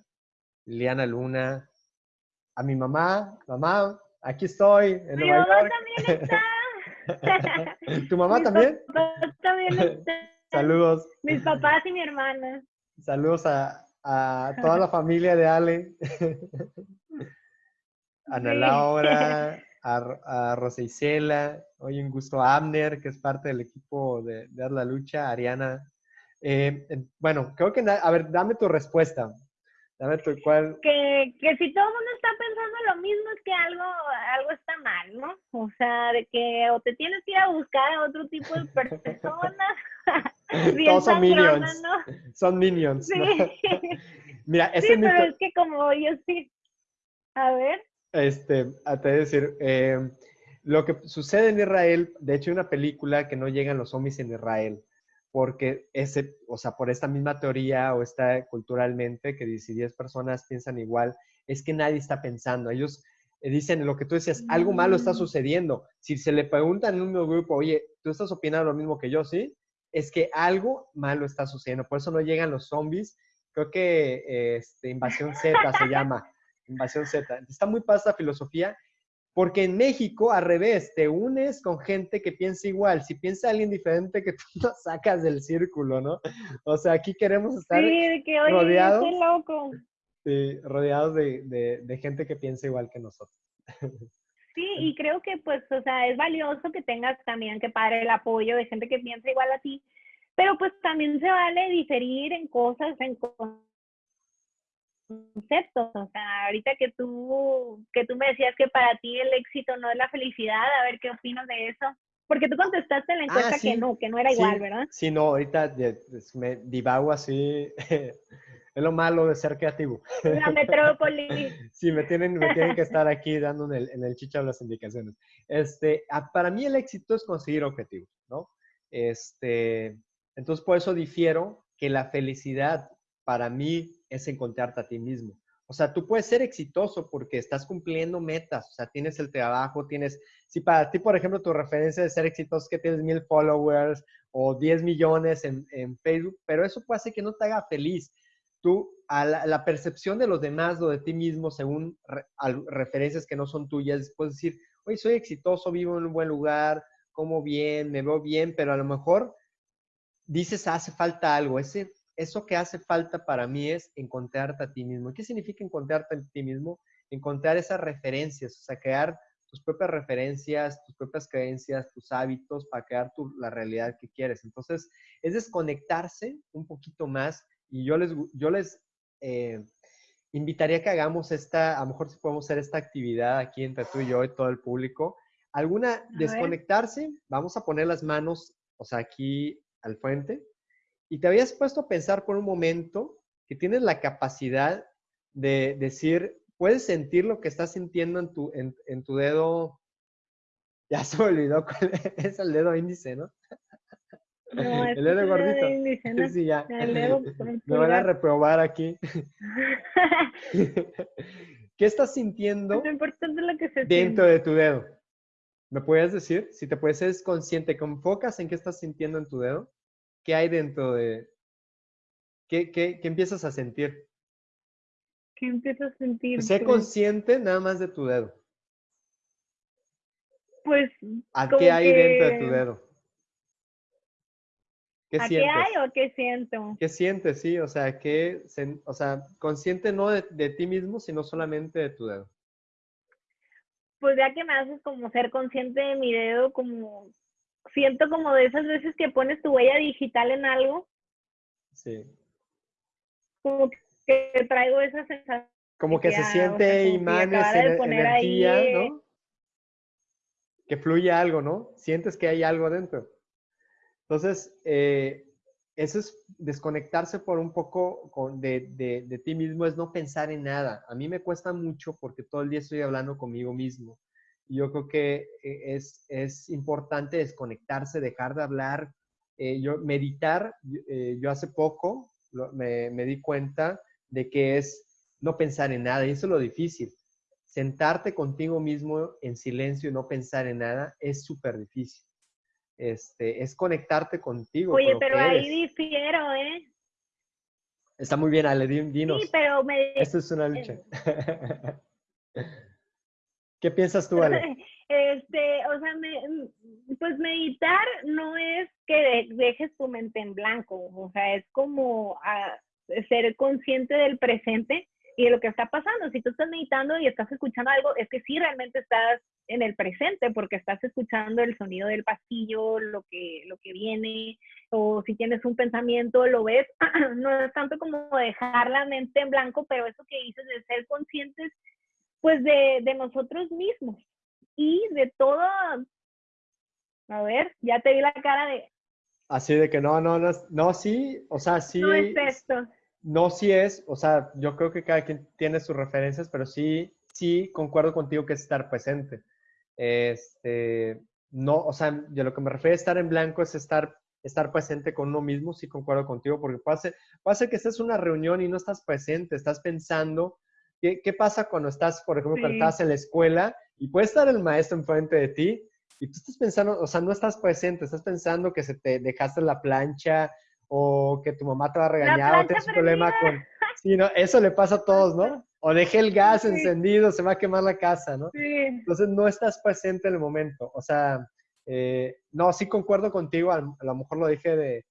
Liliana Luna, a mi mamá. Mamá, aquí estoy en mi Nueva mamá también está. ¿Tu mamá también? también está. Saludos. Mis papás y mi hermana. Saludos a, a toda la familia de Ale. Ana Laura, a, a Rosa Isela, hoy un gusto a Abner, que es parte del equipo de, de la Lucha, Ariana. Eh, bueno, creo que, a ver, dame tu respuesta. Dame tu cuál. Que, que si todo el mundo está pensando lo mismo, es que algo, algo está mal, ¿no? O sea, de que o te tienes que ir a buscar a otro tipo de personas. Todos son minions. Son minions. Sí. Mira, ese sí, pero es que como yo sí. A ver. Este, a te decir, eh, lo que sucede en Israel, de hecho hay una película que no llegan los zombies en Israel, porque ese, o sea, por esta misma teoría o está culturalmente, que si 10 personas piensan igual, es que nadie está pensando. Ellos eh, dicen lo que tú decías, algo malo está mm. sucediendo. Si se le preguntan en un grupo, oye, ¿tú estás opinando lo mismo que yo? Sí, es que algo malo está sucediendo. Por eso no llegan los zombies. Creo que este, Invasión Z se llama. Invasión Z. Está muy pasa filosofía, porque en México, al revés, te unes con gente que piensa igual. Si piensa alguien diferente, que tú lo sacas del círculo, ¿no? O sea, aquí queremos estar sí, que, rodeados. loco. Sí, rodeados de, de gente que piensa igual que nosotros. Sí, y creo que pues, o sea, es valioso que tengas también que padre el apoyo de gente que piensa igual a ti, pero pues también se vale diferir en cosas, en conceptos, o sea, ahorita que tú, que tú me decías que para ti el éxito no es la felicidad, a ver qué opinas de eso. Porque tú contestaste en la encuesta ah, que no, que no era igual, ¿verdad? Sí, no, ahorita me divago así. es lo malo de ser creativo. La metrópoli. sí, me tienen, me tienen que estar aquí dando en el, en el chicha las indicaciones. Este, para mí el éxito es conseguir objetivos, ¿no? Este, entonces, por eso difiero que la felicidad para mí es encontrarte a ti mismo. O sea, tú puedes ser exitoso porque estás cumpliendo metas, o sea, tienes el trabajo, tienes, si para ti, por ejemplo, tu referencia de ser exitoso es que tienes mil followers o 10 millones en, en, Facebook, pero eso puede hacer que no te haga feliz. Tú, a la, percepción de los demás o de ti mismo, según referencias que no son tuyas, puedes decir, oye, soy exitoso, vivo en un buen lugar, como bien, me veo bien, pero a lo mejor dices, hace falta algo, ese eso que hace falta para mí es encontrarte a ti mismo. ¿Qué significa encontrarte a ti mismo? Encontrar esas referencias, o sea, crear tus propias referencias, tus propias creencias, tus hábitos para crear tu, la realidad que quieres. Entonces, es desconectarse un poquito más y yo les, yo les eh, invitaría que hagamos esta, a lo mejor si podemos hacer esta actividad aquí entre tú y yo y todo el público. Alguna, desconectarse, vamos a poner las manos, o sea, aquí al frente, y te habías puesto a pensar por un momento que tienes la capacidad de decir, puedes sentir lo que estás sintiendo en tu, en, tu dedo. Ya se me olvidó cuál es el dedo índice, ¿no? el dedo gordito. Índice, Sí, ya. me van a reprobar aquí. ¿Qué estás sintiendo dentro de tu dedo? ¿Me puedes decir? Si te puedes ser consciente, que enfocas en qué estás sintiendo en tu dedo. ¿Qué hay dentro de... ¿Qué, qué, qué empiezas a sentir? ¿Qué empiezas a sentir? Sé pues consciente nada más de tu dedo. Pues... ¿A qué hay dentro de tu dedo? ¿Qué ¿A sientes? qué hay o qué siento? ¿Qué sientes, sí? O sea, ¿qué, o sea consciente no de, de ti mismo, sino solamente de tu dedo. Pues ya que me haces como ser consciente de mi dedo, como siento como de esas veces que pones tu huella digital en algo. Sí. Como que traigo esa sensación. Como que se siente imanes, en, energía, ¿no? Que fluye algo, ¿no? Sientes que hay algo adentro. Entonces, eh, eso es desconectarse por un poco de, de, ti mismo, es no pensar en nada. A mí me cuesta mucho porque todo el día estoy hablando conmigo mismo. Yo creo que eh, es, es importante desconectarse, dejar de hablar, eh, yo meditar. yo hace poco me, me di cuenta de que es no pensar en nada, y eso es lo difícil. Sentarte contigo mismo en silencio y no pensar en nada es súper difícil. Este, es conectarte contigo. Oye, pero ahí difiero, ¿eh? Está muy bien, Ale, dinos. Sí, pero me... Esto es una lucha. ¿Qué piensas tú, Ale? Este, o sea, pues meditar no es que dejes tu mente en blanco, o sea, es como ah, ser consciente del presente y de lo que está pasando. Si tú estás meditando y estás escuchando algo, es que sí realmente estás en el presente porque estás escuchando el sonido del pasillo, lo que, lo que viene, o si tienes un pensamiento, lo ves. no es tanto como dejar la mente en blanco, pero eso que dices de ser conscientes, pues de, de nosotros mismos y de todo. A ver, ya te vi la cara de... Así de que no, no, no, no, sí, o sea, sí. No es esto no, sí es, o sea, yo creo que cada quien tiene sus referencias, pero sí, sí concuerdo contigo que es estar presente. Este, no, o sea, de lo que me refiero a estar en blanco es estar, estar presente con uno mismo, sí concuerdo contigo, porque puede ser, puede que estés en una reunión y no estás presente, estás pensando, ¿qué, qué pasa cuando estás, por ejemplo, cuando estás en la escuela y puede estar el maestro enfrente de ti y tú estás pensando, o sea, no estás presente, estás pensando que se te dejaste la plancha, o que tu mamá te va a regañar o tienes un problema con... Sí, ¿no? Eso le pasa a todos, ¿no? O dejé el gas encendido, se va a quemar la casa, ¿no? Sí. Entonces no estás presente en el momento. O sea, eh, no, sí concuerdo contigo, a, lo mejor lo dije de,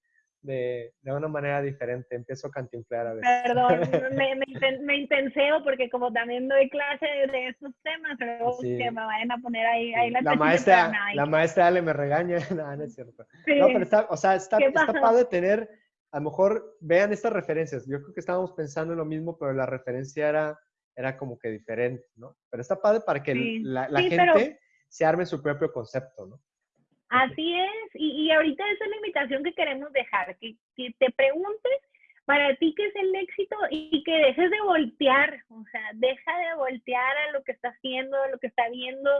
de, de, una manera diferente, empiezo a cantinflar a veces. Perdón, me, me, intenseo porque como también doy clase de estos temas, pero que me vayan a poner ahí, ahí la, la maestra. La maestra Ale me regaña, no, no es cierto. No, pero está, o sea, está, está padre tener, a lo mejor vean estas referencias. Yo creo que estábamos pensando en lo mismo, pero la referencia era, era como que diferente, ¿no? Pero está padre para que la, la gente se arme su propio concepto, ¿no? Así es, y, y, ahorita esa es la invitación que queremos dejar, que, que, te preguntes para ti qué es el éxito y que dejes de voltear, o sea, deja de voltear a lo que está haciendo, a lo que está viendo.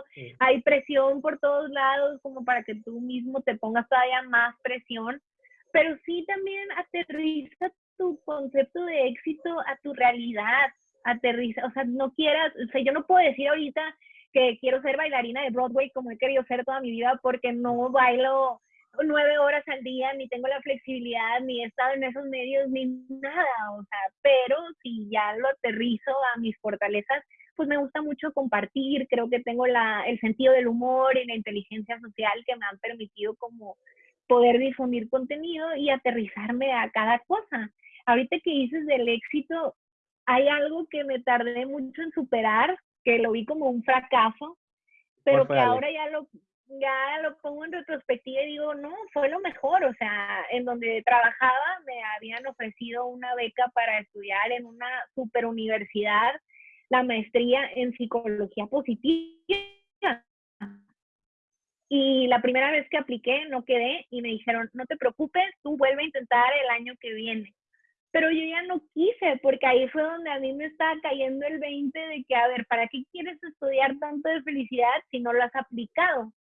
Hay presión por todos lados como para que tú mismo te pongas todavía más presión, pero sí también aterriza tu concepto de éxito a tu realidad, aterriza, o sea, no quieras, o sea, yo no puedo decir ahorita que quiero ser bailarina de Broadway como he querido ser toda mi vida porque no bailo nueve horas al día, ni tengo la flexibilidad, ni he estado en esos medios, ni nada, o sea, pero si ya lo aterrizo a mis fortalezas, pues me gusta mucho compartir, creo que tengo la, el sentido del humor y la inteligencia social que me han permitido como poder difundir contenido y aterrizarme a cada cosa. Ahorita que dices del éxito, hay algo que me tardé mucho en superar, que lo vi como un fracaso, pero que ahora ya lo, ya lo pongo en retrospectiva y digo, no, fue lo mejor, o sea, en donde trabajaba me habían ofrecido una beca para estudiar en una super universidad, la maestría en psicología positiva. Y la primera vez que apliqué no quedé y me dijeron, no te preocupes, tú vuelve a intentar el año que viene pero yo ya no quise, porque ahí fue donde a mí me estaba cayendo el 20 de que, a ver, ¿para qué quieres estudiar tanto de felicidad si no lo has aplicado?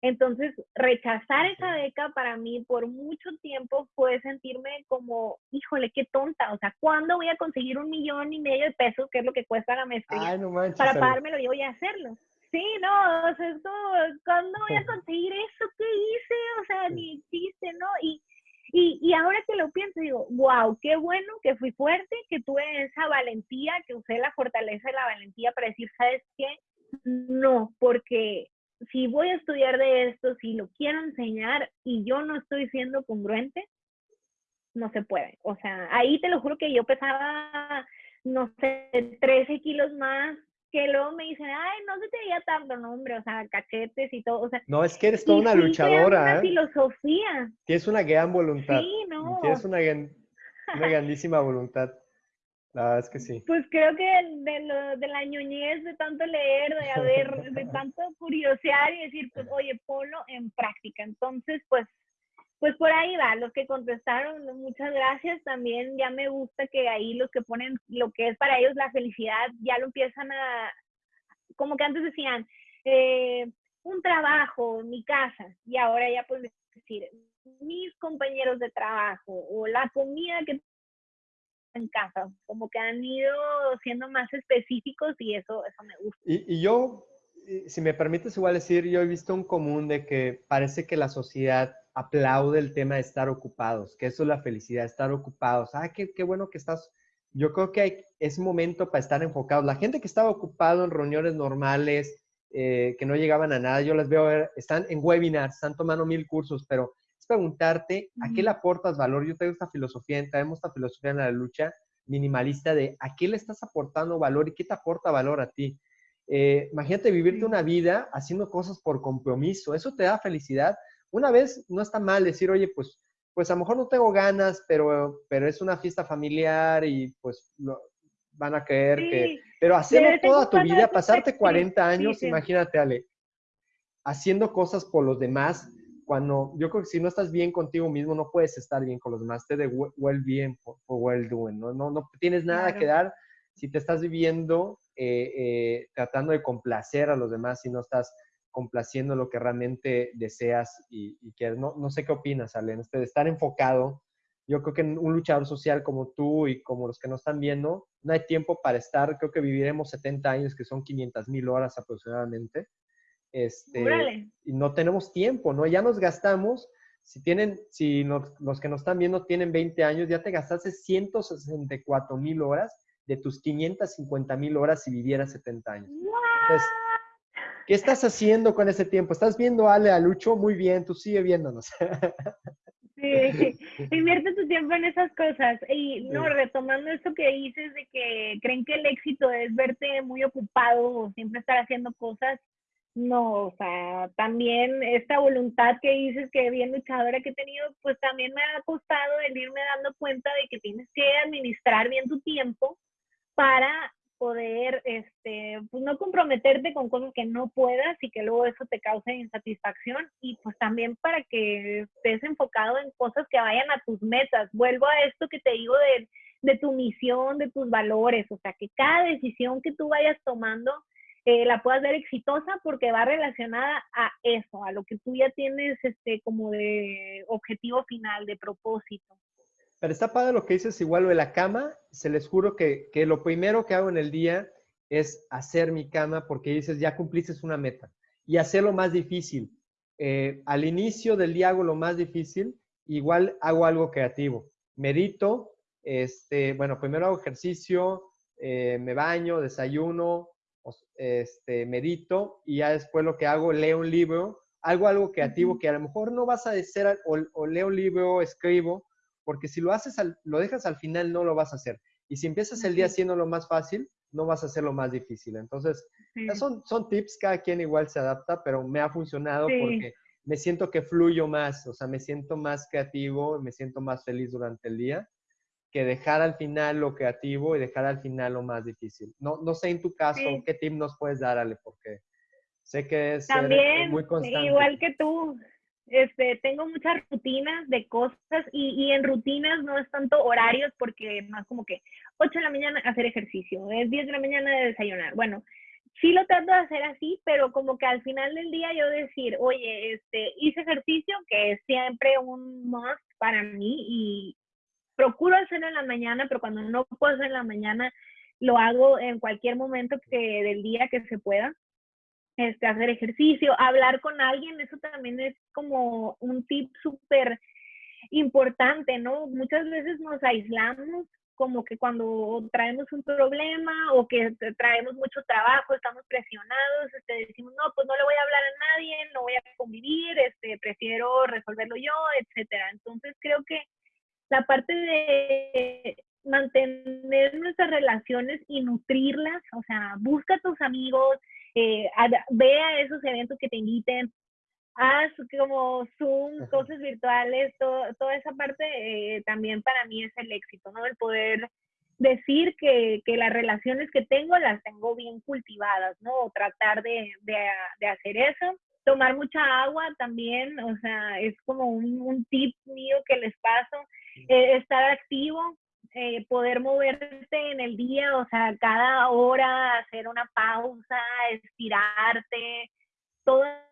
Entonces, rechazar esa beca para mí por mucho tiempo fue sentirme como, híjole, qué tonta, o sea, ¿cuándo voy a conseguir un millón y medio de pesos, que es lo que cuesta la maestría, para pagármelo yo y hacerlo? Sí, no, o sea, esto, ¿cuándo voy a conseguir eso que hice? O sea, ni existe, ¿no? Y y, y, ahora que lo pienso, digo, wow, qué bueno que fui fuerte, que tuve esa valentía, que usé la fortaleza de la valentía para decir, ¿sabes qué? No, porque si voy a estudiar de esto, si lo quiero enseñar y yo no estoy siendo congruente, no se puede. O sea, ahí te lo juro que yo pesaba, no sé, 13 kilos más que luego me dicen, ay, no se te veía tanto, no, hombre, o sea, cachetes y todo, o sea. No, es que eres toda una luchadora, una ¿eh? filosofía. Tienes una gran voluntad. Sí, no. Tienes una gran... una grandísima voluntad. La verdad es que sí. Pues creo que de, lo, de la ñoñez, de tanto leer, de haber, de tanto curiosear y decir, pues, oye, ponlo en práctica. Entonces, pues, pues por ahí va. Los que contestaron, muchas gracias. También ya me gusta que ahí los que ponen lo que es para ellos la felicidad, ya lo empiezan a, como que antes decían, eh, un trabajo, mi casa, y ahora ya pueden decir, mis compañeros de trabajo o la comida que en casa, como que han ido siendo más específicos y eso, eso me gusta. Y, y yo, si me permites igual decir, yo he visto un común de que parece que la sociedad aplaude el tema de estar ocupados, que eso es la felicidad, estar ocupados. Ah, qué, qué bueno que estás. Yo creo que hay, es momento para estar enfocados. La gente que estaba ocupado en reuniones normales, eh, que no llegaban a nada, yo las veo, están en webinars, están tomando mil cursos, pero preguntarte a qué le aportas valor. Yo tengo esta filosofía, tenemos esta filosofía en la lucha minimalista de a qué le estás aportando valor y qué te aporta valor a ti. Eh, imagínate vivirte una vida haciendo cosas por compromiso, eso te da felicidad. Una vez no está mal decir, oye, pues, pues a lo mejor no tengo ganas, pero, pero es una fiesta familiar y pues van a creer que... Pero hacerlo toda tu vida, pasarte 40 años, imagínate, Ale, haciendo cosas por los demás, cuando yo creo que si no estás bien contigo mismo, no puedes estar bien con los demás. Te de well bien o well doing, ¿no? No, no tienes nada que dar si te estás viviendo eh, eh, tratando de complacer a los demás y no estás complaciendo lo que realmente deseas y, y quieres. No, no sé qué opinas, Alen, este, de estar enfocado. Yo creo que un luchador social como tú y como los que nos están viendo, no hay tiempo para estar. Creo que viviremos 70 años, que son 500 mil horas aproximadamente. Este, y no tenemos tiempo, ¿no? Ya nos gastamos, si tienen, si los que nos están viendo tienen 20 años, ya te gastaste 164 mil horas de tus 550 mil horas si vivieras 70 años. Entonces, ¿qué estás haciendo con ese tiempo? ¿Estás viendo Ale a Lucho? Muy bien, tú sigue viéndonos. Sí, invierte tu tiempo en esas cosas. Y no, retomando esto que dices de que creen que el éxito es verte muy ocupado o siempre estar haciendo cosas, no, o sea, también esta voluntad que dices que bien luchadora que he tenido, pues también me ha costado el irme dando cuenta de que tienes que administrar bien tu tiempo para poder, este, pues no comprometerte con cosas que no puedas y que luego eso te cause insatisfacción y pues también para que estés enfocado en cosas que vayan a tus metas. Vuelvo a esto que te digo de, de tu misión, de tus valores, o sea, que cada decisión que tú vayas tomando eh, la puedas ver exitosa porque va relacionada a eso, a lo que tú ya tienes este, como de objetivo final, de propósito. Pero está padre lo que dices, igual lo de la cama, se les juro que, que lo primero que hago en el día es hacer mi cama porque dices, ya cumpliste una meta y hacerlo más difícil. Eh, al inicio del día hago lo más difícil, igual hago algo creativo. Medito, este, bueno, primero hago ejercicio, eh, me baño, desayuno, este, medito y ya después lo que hago, leo un libro, algo, algo creativo que a lo mejor no vas a hacer o, leo un libro, escribo, porque si lo haces, lo dejas al final, no lo vas a hacer. Y si empiezas el día haciendo lo más fácil, no vas a hacer lo más difícil. Entonces, son, son tips, cada quien igual se adapta, pero me ha funcionado porque me siento que fluyo más, o sea, me siento más creativo, me siento más feliz durante el día que dejar al final lo creativo y dejar al final lo más difícil. No, no sé en tu caso qué tip nos puedes dar, Ale, porque sé que es También, muy constante. Igual que tú, este, tengo muchas rutinas de cosas y, y, en rutinas no es tanto horarios porque más como que 8 de la mañana hacer ejercicio, es 10 de la mañana de desayunar. Bueno, sí lo trato de hacer así, pero como que al final del día yo decir, oye, este, hice ejercicio, que es siempre un must para mí y, procuro hacerlo en la mañana, pero cuando no puedo hacer en la mañana, lo hago en cualquier momento que, del día que se pueda. Este, hacer ejercicio, hablar con alguien, eso también es como un tip súper importante, ¿no? Muchas veces nos aislamos como que cuando traemos un problema o que traemos mucho trabajo, estamos presionados, este, decimos, no, pues no le voy a hablar a nadie, no voy a convivir, este, prefiero resolverlo yo, etcétera. Entonces creo que la parte de mantener nuestras relaciones y nutrirlas, o sea, busca tus amigos, eh, ve a esos eventos que te inviten, Ah, como Zoom, cosas virtuales, toda esa parte eh, también para mí es el éxito, ¿no? El poder decir que, que, las relaciones que tengo las tengo bien cultivadas, ¿no? O tratar de, de, hacer eso. Tomar mucha agua también, o sea, es como un, un tip mío que les paso. Eh, estar activo, eh, poder moverte en el día, o sea, cada hora hacer una pausa, estirarte, toda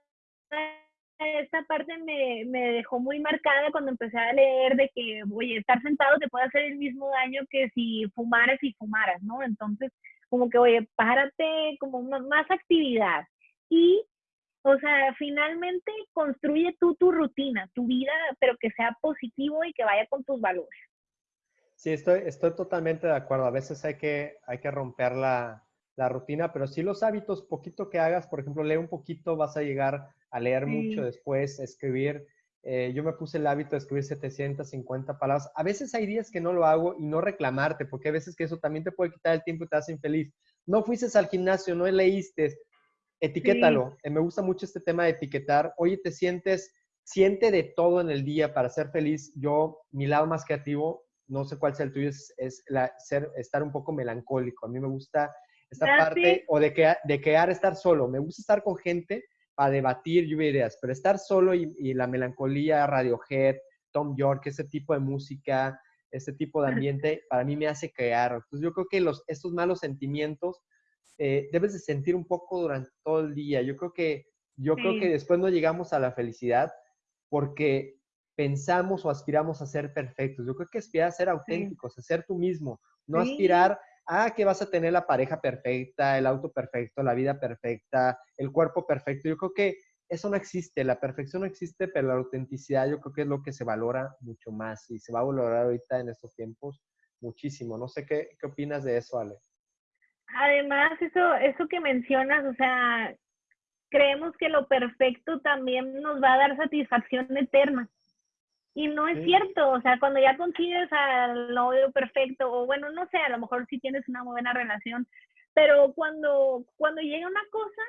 esta parte me, me, dejó muy marcada cuando empecé a leer de que, oye, estar sentado te puede hacer el mismo daño que si fumaras y fumaras, ¿no? Entonces, como que, oye, párate, como más actividad. Y, o sea, finalmente construye tú tu rutina, tu vida, pero que sea positivo y que vaya con tus valores. Sí, estoy, estoy totalmente de acuerdo. A veces hay que, hay que romper la, la rutina, pero sí los hábitos, poquito que hagas, por ejemplo, lee un poquito, vas a llegar a leer mucho después, escribir. Eh, yo me puse el hábito de escribir 750 palabras. A veces hay días que no lo hago y no reclamarte, porque a veces que eso también te puede quitar el tiempo y te hace infeliz. No fuiste al gimnasio, no leíste, etiquétalo. Eh, me gusta mucho este tema de etiquetar. Oye, te sientes, siente de todo en el día para ser feliz. Yo, mi lado más creativo, no sé cuál sea el tuyo, es, es la, ser, estar un poco melancólico. A mí me gusta esta ah, parte, o de, que, de quedar estar solo. Me gusta estar con gente para debatir lluvia ideas, pero estar solo y, la melancolía, Radiohead, Tom York, ese tipo de música, ese tipo de ambiente, para mí me hace crear. Entonces yo creo que los, estos malos sentimientos eh, debes de sentir un poco durante todo el día. Yo creo que, yo creo que después no llegamos a la felicidad porque pensamos o aspiramos a ser perfectos. Yo creo que aspirar a ser auténticos, a ser tú mismo, no aspirar ah, que vas a tener la pareja perfecta, el auto perfecto, la vida perfecta, el cuerpo perfecto. Yo creo que eso no existe, la perfección no existe, pero la autenticidad yo creo que es lo que se valora mucho más y se va a valorar ahorita en estos tiempos muchísimo. No sé qué, qué opinas de eso, Ale. Además, eso, eso que mencionas, o sea, creemos que lo perfecto también nos va a dar satisfacción eterna. Y no es cierto, o sea, cuando ya consigues al novio perfecto, o bueno, no sé, a lo mejor sí tienes una buena relación, pero cuando, cuando llega una cosa,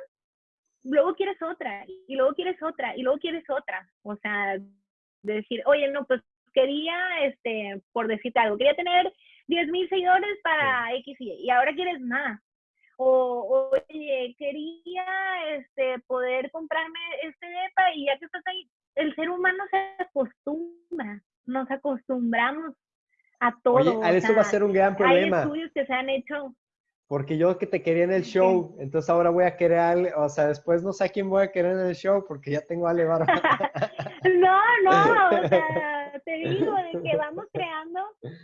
luego quieres otra, y luego quieres otra, y luego quieres otra. O sea, decir, oye, no, pues quería, este, por decirte algo, quería tener 10 mil seguidores para X y y ahora quieres más. O, oye, quería este, poder comprarme este DEPA y ya que estás ahí, el ser humano se acostumbra, nos acostumbramos a todo. Oye, eso va a ser un gran problema. Hay estudios que se han hecho. Porque yo que te quería en el show, entonces ahora voy a querer, o sea, después no sé a quién voy a querer en el show porque ya tengo a Ale no, no, o sea, te digo de que vamos creando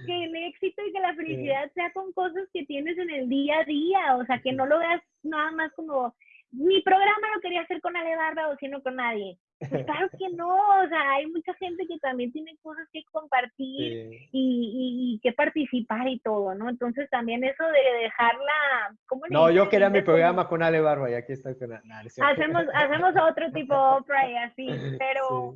que el éxito y que la felicidad sea con cosas que tienes en el día a día, o sea, que no lo veas nada más como mi programa lo quería hacer con Ale Barba o sino con nadie. Pues claro que no, o sea, hay mucha gente que también tiene cosas que compartir y, que participar y todo, ¿no? Entonces también eso de dejarla... no, yo quería mi programa con Ale Barba y aquí estoy con... hacemos, hacemos otro tipo de Oprah y así, pero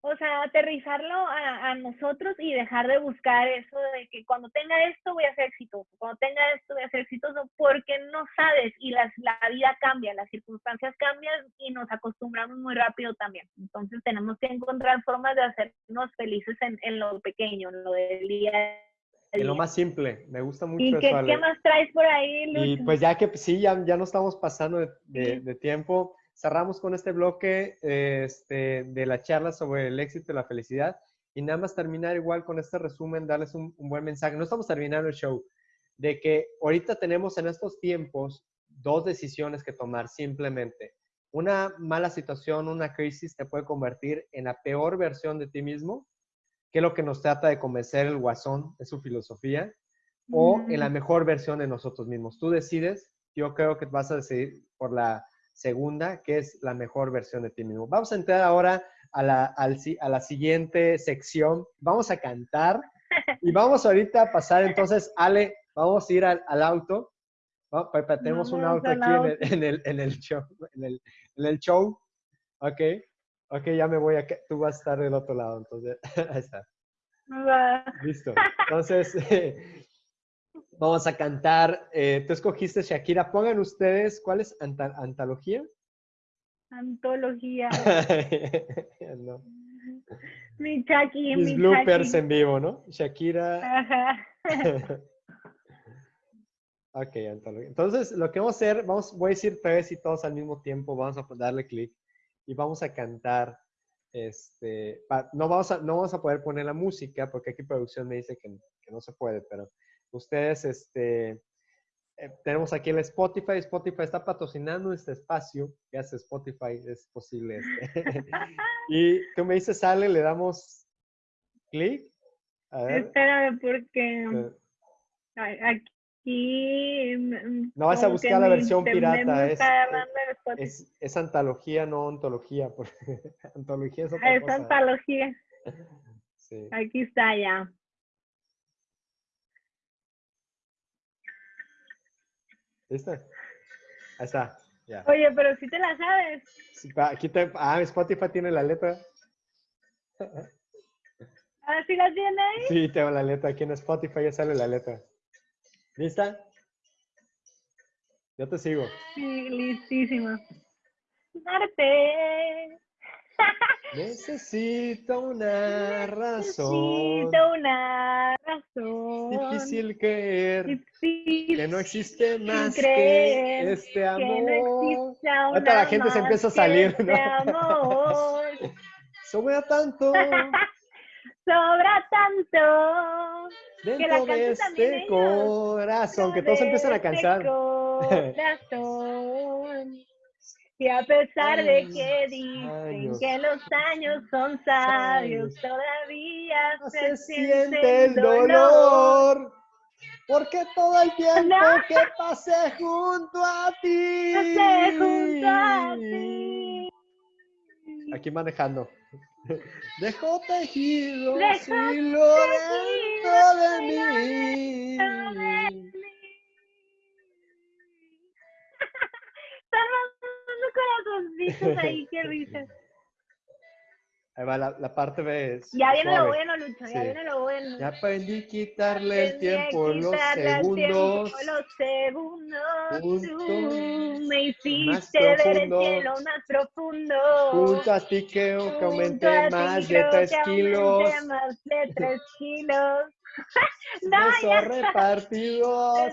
o sea, aterrizarlo a, nosotros y dejar de buscar eso de que cuando tenga esto voy a ser exitoso, cuando tenga esto voy a ser exitoso, porque no sabes y la vida cambia, las circunstancias cambian y nos acostumbramos muy rápido también. Entonces tenemos que encontrar formas de hacernos felices en, lo pequeño, en lo del día en lo más simple, me gusta mucho ¿Y qué, ¿qué más traes por ahí, Lucho? Y pues ya que sí, ya, ya no estamos pasando de, de tiempo, cerramos con este bloque este, de la charla sobre el éxito y la felicidad. Y nada más terminar igual con este resumen, darles un, buen mensaje. No estamos terminando el show, de que ahorita tenemos en estos tiempos dos decisiones que tomar simplemente. Una mala situación, una crisis te puede convertir en la peor versión de ti mismo, que es lo que nos trata de convencer el guasón, es su filosofía, o en la mejor versión de nosotros mismos. Tú decides, yo creo que vas a decidir por la segunda, que es la mejor versión de ti mismo. Vamos a entrar ahora a la, a la siguiente sección. Vamos a cantar y vamos ahorita a pasar entonces, Ale, vamos a ir al, auto. tenemos un auto aquí en el, en el, show. En el, en el show. Ok. Ok, ya me voy a... Tú vas a estar del otro lado, entonces. Ahí está. Listo. Entonces, Vamos a cantar. Eh, tú escogiste Shakira. Pongan ustedes, ¿cuál es antología? Antología. no. Mi Chucky, Mis mi bloopers en vivo, ¿no? Shakira. Ajá. ok, antología. Entonces, lo que vamos a hacer, vamos, voy a decir tres y todos al mismo tiempo, vamos a darle clic y vamos a cantar. Este, pa- no, vamos a, no vamos a poder poner la música porque aquí producción me dice que, que no se puede, pero ustedes, este, eh, tenemos aquí el Spotify. Spotify está patrocinando este espacio. Gracias, Spotify, es posible. Este. y tú me dices, sale, le damos clic. Espérame, porque eh, aquí. mm, No vas a buscar la versión pirata, me es-. Es, es antología, no ontología. porque antología es otra Es cosa. antología. Sí. Aquí está ya. ¿Listo? Ahí está. Ya. Oye, pero si te la sabes. Sí, Aquí te, ah, Spotify tiene la letra. Ah, ¿sí la tiene ahí? Sí, tengo la letra. Aquí en Spotify ya sale la letra. ¿Lista? Yo te sigo. Sí, listísima. Darte. Necesito una razón. Necesito una razón. Difícil creer Difícil que no existe más que este que no amor. exista Ahorita la gente se empieza a que salir, este ¿no? amor. Sobra tanto Sobra tanto. dentro de canten también este corazón que todos empiezan a Este cansar. corazón. Y a pesar de que dicen Años. que los años son sabios, todavía No se, se siente el dolor. Porque todo el tiempo No. que pasé junto a ti. Pasé junto a ti. Aquí manejando. Dejó tejido Dejó hilo dentro de mí. Corazoncitos ahí, qué risa. Ahí va la, la parte B. Ya viene lo suave. bueno, Lucho, ya Sí. viene lo bueno. Ya aprendí a quitarle el tiempo, los segundos. tiempo, los segundos. Juntos, Tú me hiciste ver el cielo más profundo. Junto a ti creo que aumenté más de tres kilos. más de tres kilos. no, ya. repartidos.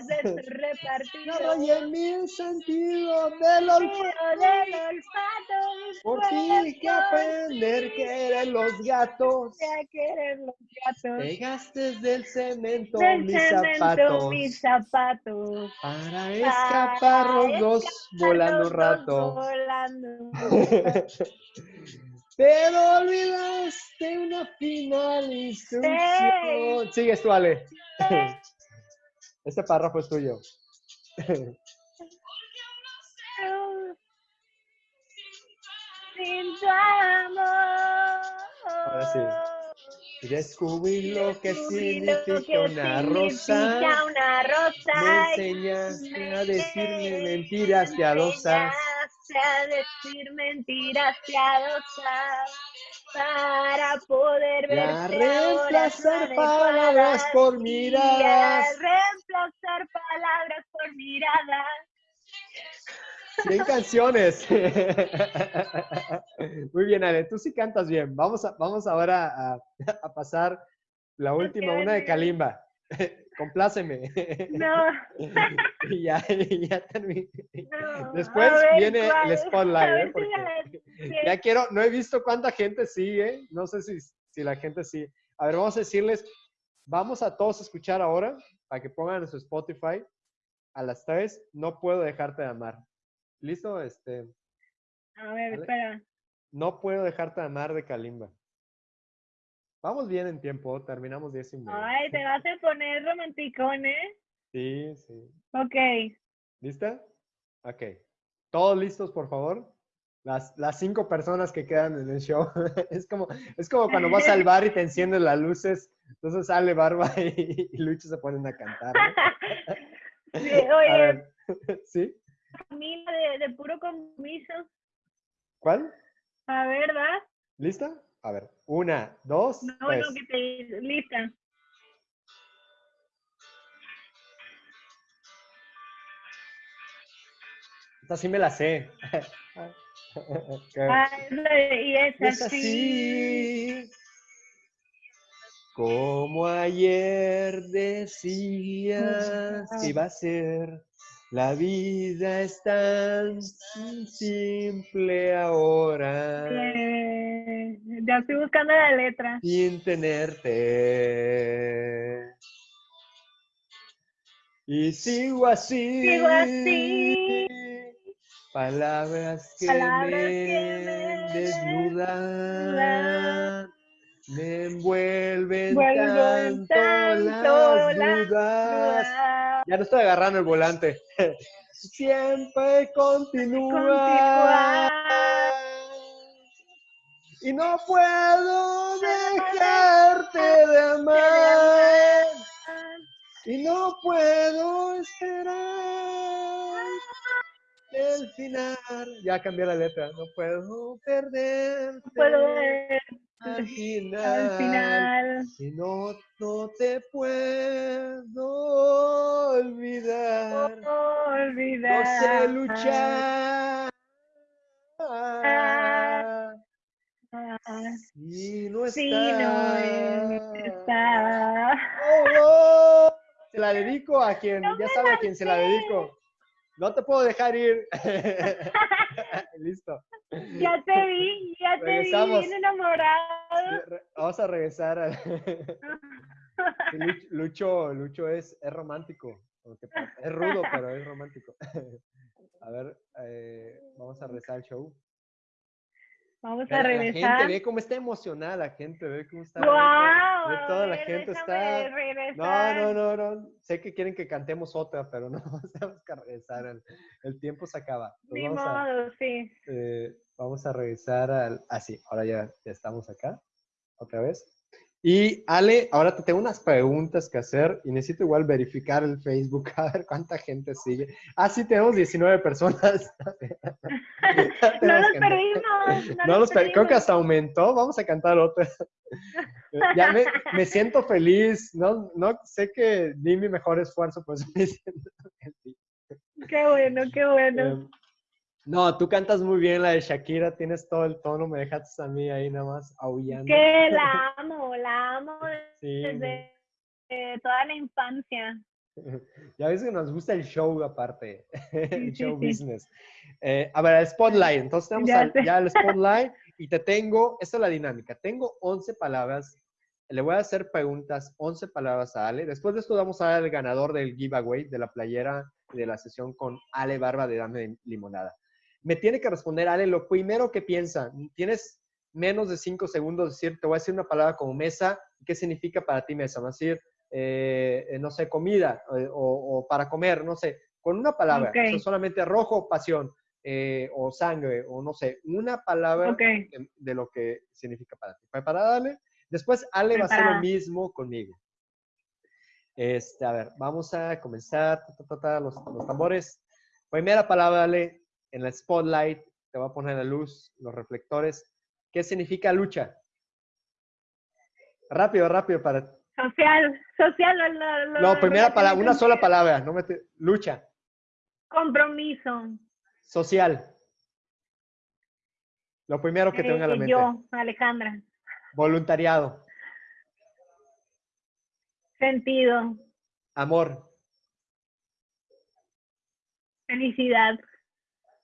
No rayé mil sentidos del olfato. Del olfato, Por ti que aprender que eran los gatos. Ya quieren los gatos. Pegaste del cemento Del mis cemento, zapatos. mis zapatos. Para escapar los dos volando rato. volando. Pero olvidaste una final instrucción. Sigues tú, Ale. Este párrafo es tuyo. Sin tu amor. Ahora sí. Descubrí lo que Descubrí lo significa que una rosa. una rosa. Me enseñaste a decirme mentiras piadosas. A decir mentiras piadosas para poder ahora reemplazar palabras por miradas. reemplazar palabras por miradas. 100 canciones. Muy bien, Ale, tú sí cantas bien. Vamos, a, vamos ahora a, a pasar la última, una de Kalimba. Compláceme. No, y ya, y ya terminé. no. Después ver, viene ¿cuál? el spotlight, ¿eh? Porque ya quiero, no he visto cuánta gente sigue, no sé si, si la gente sigue. A ver, vamos a decirles, vamos a todos escuchar ahora, para que pongan en su Spotify, a las tres, no puedo dejarte de amar. ¿Listo? Este, A ver, Vale. espera. no puedo dejarte de amar de Kalimba. Vamos bien en tiempo, terminamos 10 y media. Ay, te vas a poner romanticón, ¿eh? Sí, sí. Ok. ¿Lista? Ok. ¿Todos listos, por favor? Las, las cinco personas que quedan en el show. es, como, es como cuando vas al bar y te encienden las luces. Entonces sale Barba y, y Lucho se ponen a cantar. ¿no? Sí, oye, ¿Sí? Camila de, de puro compromiso. ¿Cuál? A ver, ¿va? ¿Lista? A ver. Una, dos, No, tres. no, que te... Lista. Esta sí me la sé. Ah, y es, Es así. así. Como ayer decías que iba a ser, la vida es tan simple ahora, Eh, ya estoy buscando la letra. sin tenerte. Y sigo así. Sigo así. Palabras que Palabras me que me desnudan, me envuelven Vuelven tanto, tanto las las dudas. dudas. Ya no estoy agarrando el volante. Siempre continúa. Continúa. Y no puedo dejarte de amar. Y no puedo esperar el final. Ya cambié la letra. No puedo perder. Puedo ver al final. al final. Y no, no te puedo olvidar. No Olvidar. sé luchar. Si no Si no está. Oh, oh. Se la dedico a quien, No ya sabe a quién se la dedico. No te puedo dejar ir. Listo. Ya te vi, ya te vi bien enamorado. Vamos a regresar al... Sí, Luch- Lucho, Lucho es, es romántico. Es rudo, pero es romántico. A ver, eh, vamos a regresar al show. Vamos a la gente regresar. ve cómo está emocionada la gente, ve cómo está. ¡Guau! ve a toda la gente está. No, regresar. no, no, no. Sé que quieren que cantemos otra, pero no tenemos que regresar. El, el tiempo se acaba. Entonces Ni vamos, a, modo, sí. eh, vamos a regresar al. Ah, sí, ahora ya, ya estamos acá. Otra vez. Y Ale, ahora te tengo unas preguntas que hacer y necesito igual verificar el Facebook a ver cuánta gente sigue. Ah, sí, tenemos 19 personas. No los perdimos. No los per- creo que perdimos. hasta aumentó. Vamos a cantar otra. Ya me, me siento feliz. No, no sé que di mi mejor esfuerzo, pues me siento feliz. Qué bueno, qué bueno. Eh, no, tú cantas muy bien la de Shakira, tienes todo el tono, me dejaste a mí ahí nada más aullando. que la amo, la amo Sí, desde eh, toda la infancia. Ya ves que nos gusta el show aparte, el show sí. business. Eh, a ver, el spotlight. Entonces tenemos Ya al- ya el spotlight y te tengo, esta es la dinámica, tengo 11 palabras, le voy a hacer preguntas, 11 palabras a Ale. Después de esto vamos a dar al ganador del giveaway de la playera de la sesión con Ale Barba de Dame Limonada. Me tiene que responder Ale lo primero que piensa. Tienes menos de 5 segundos, decir, te voy a decir una palabra como mesa. ¿Qué significa para ti mesa? Va a decir, eh, eh, no sé, comida eh, o, o para comer, no sé, con una palabra, Ok. o sea, solamente rojo, pasión, eh, o sangre, o no sé, una palabra de, de lo que significa para ti. ¿Preparada, Ale? Después, Ale va a hacer lo mismo conmigo. Este, a ver, vamos a comenzar. ta, ta, ta, ta, los, los tambores. Primera palabra, Ale, en el spotlight, te voy a poner la luz, los reflectores. ¿Qué significa lucha? Rápido, rápido para social, social. lo- lo- lo- No, primera palabra, una sola palabra. No me te- lucha, Compromiso. social. Lo primero que te venga a la Eh, mente. yo, Alejandra. Voluntariado, Sentido, amor, felicidad,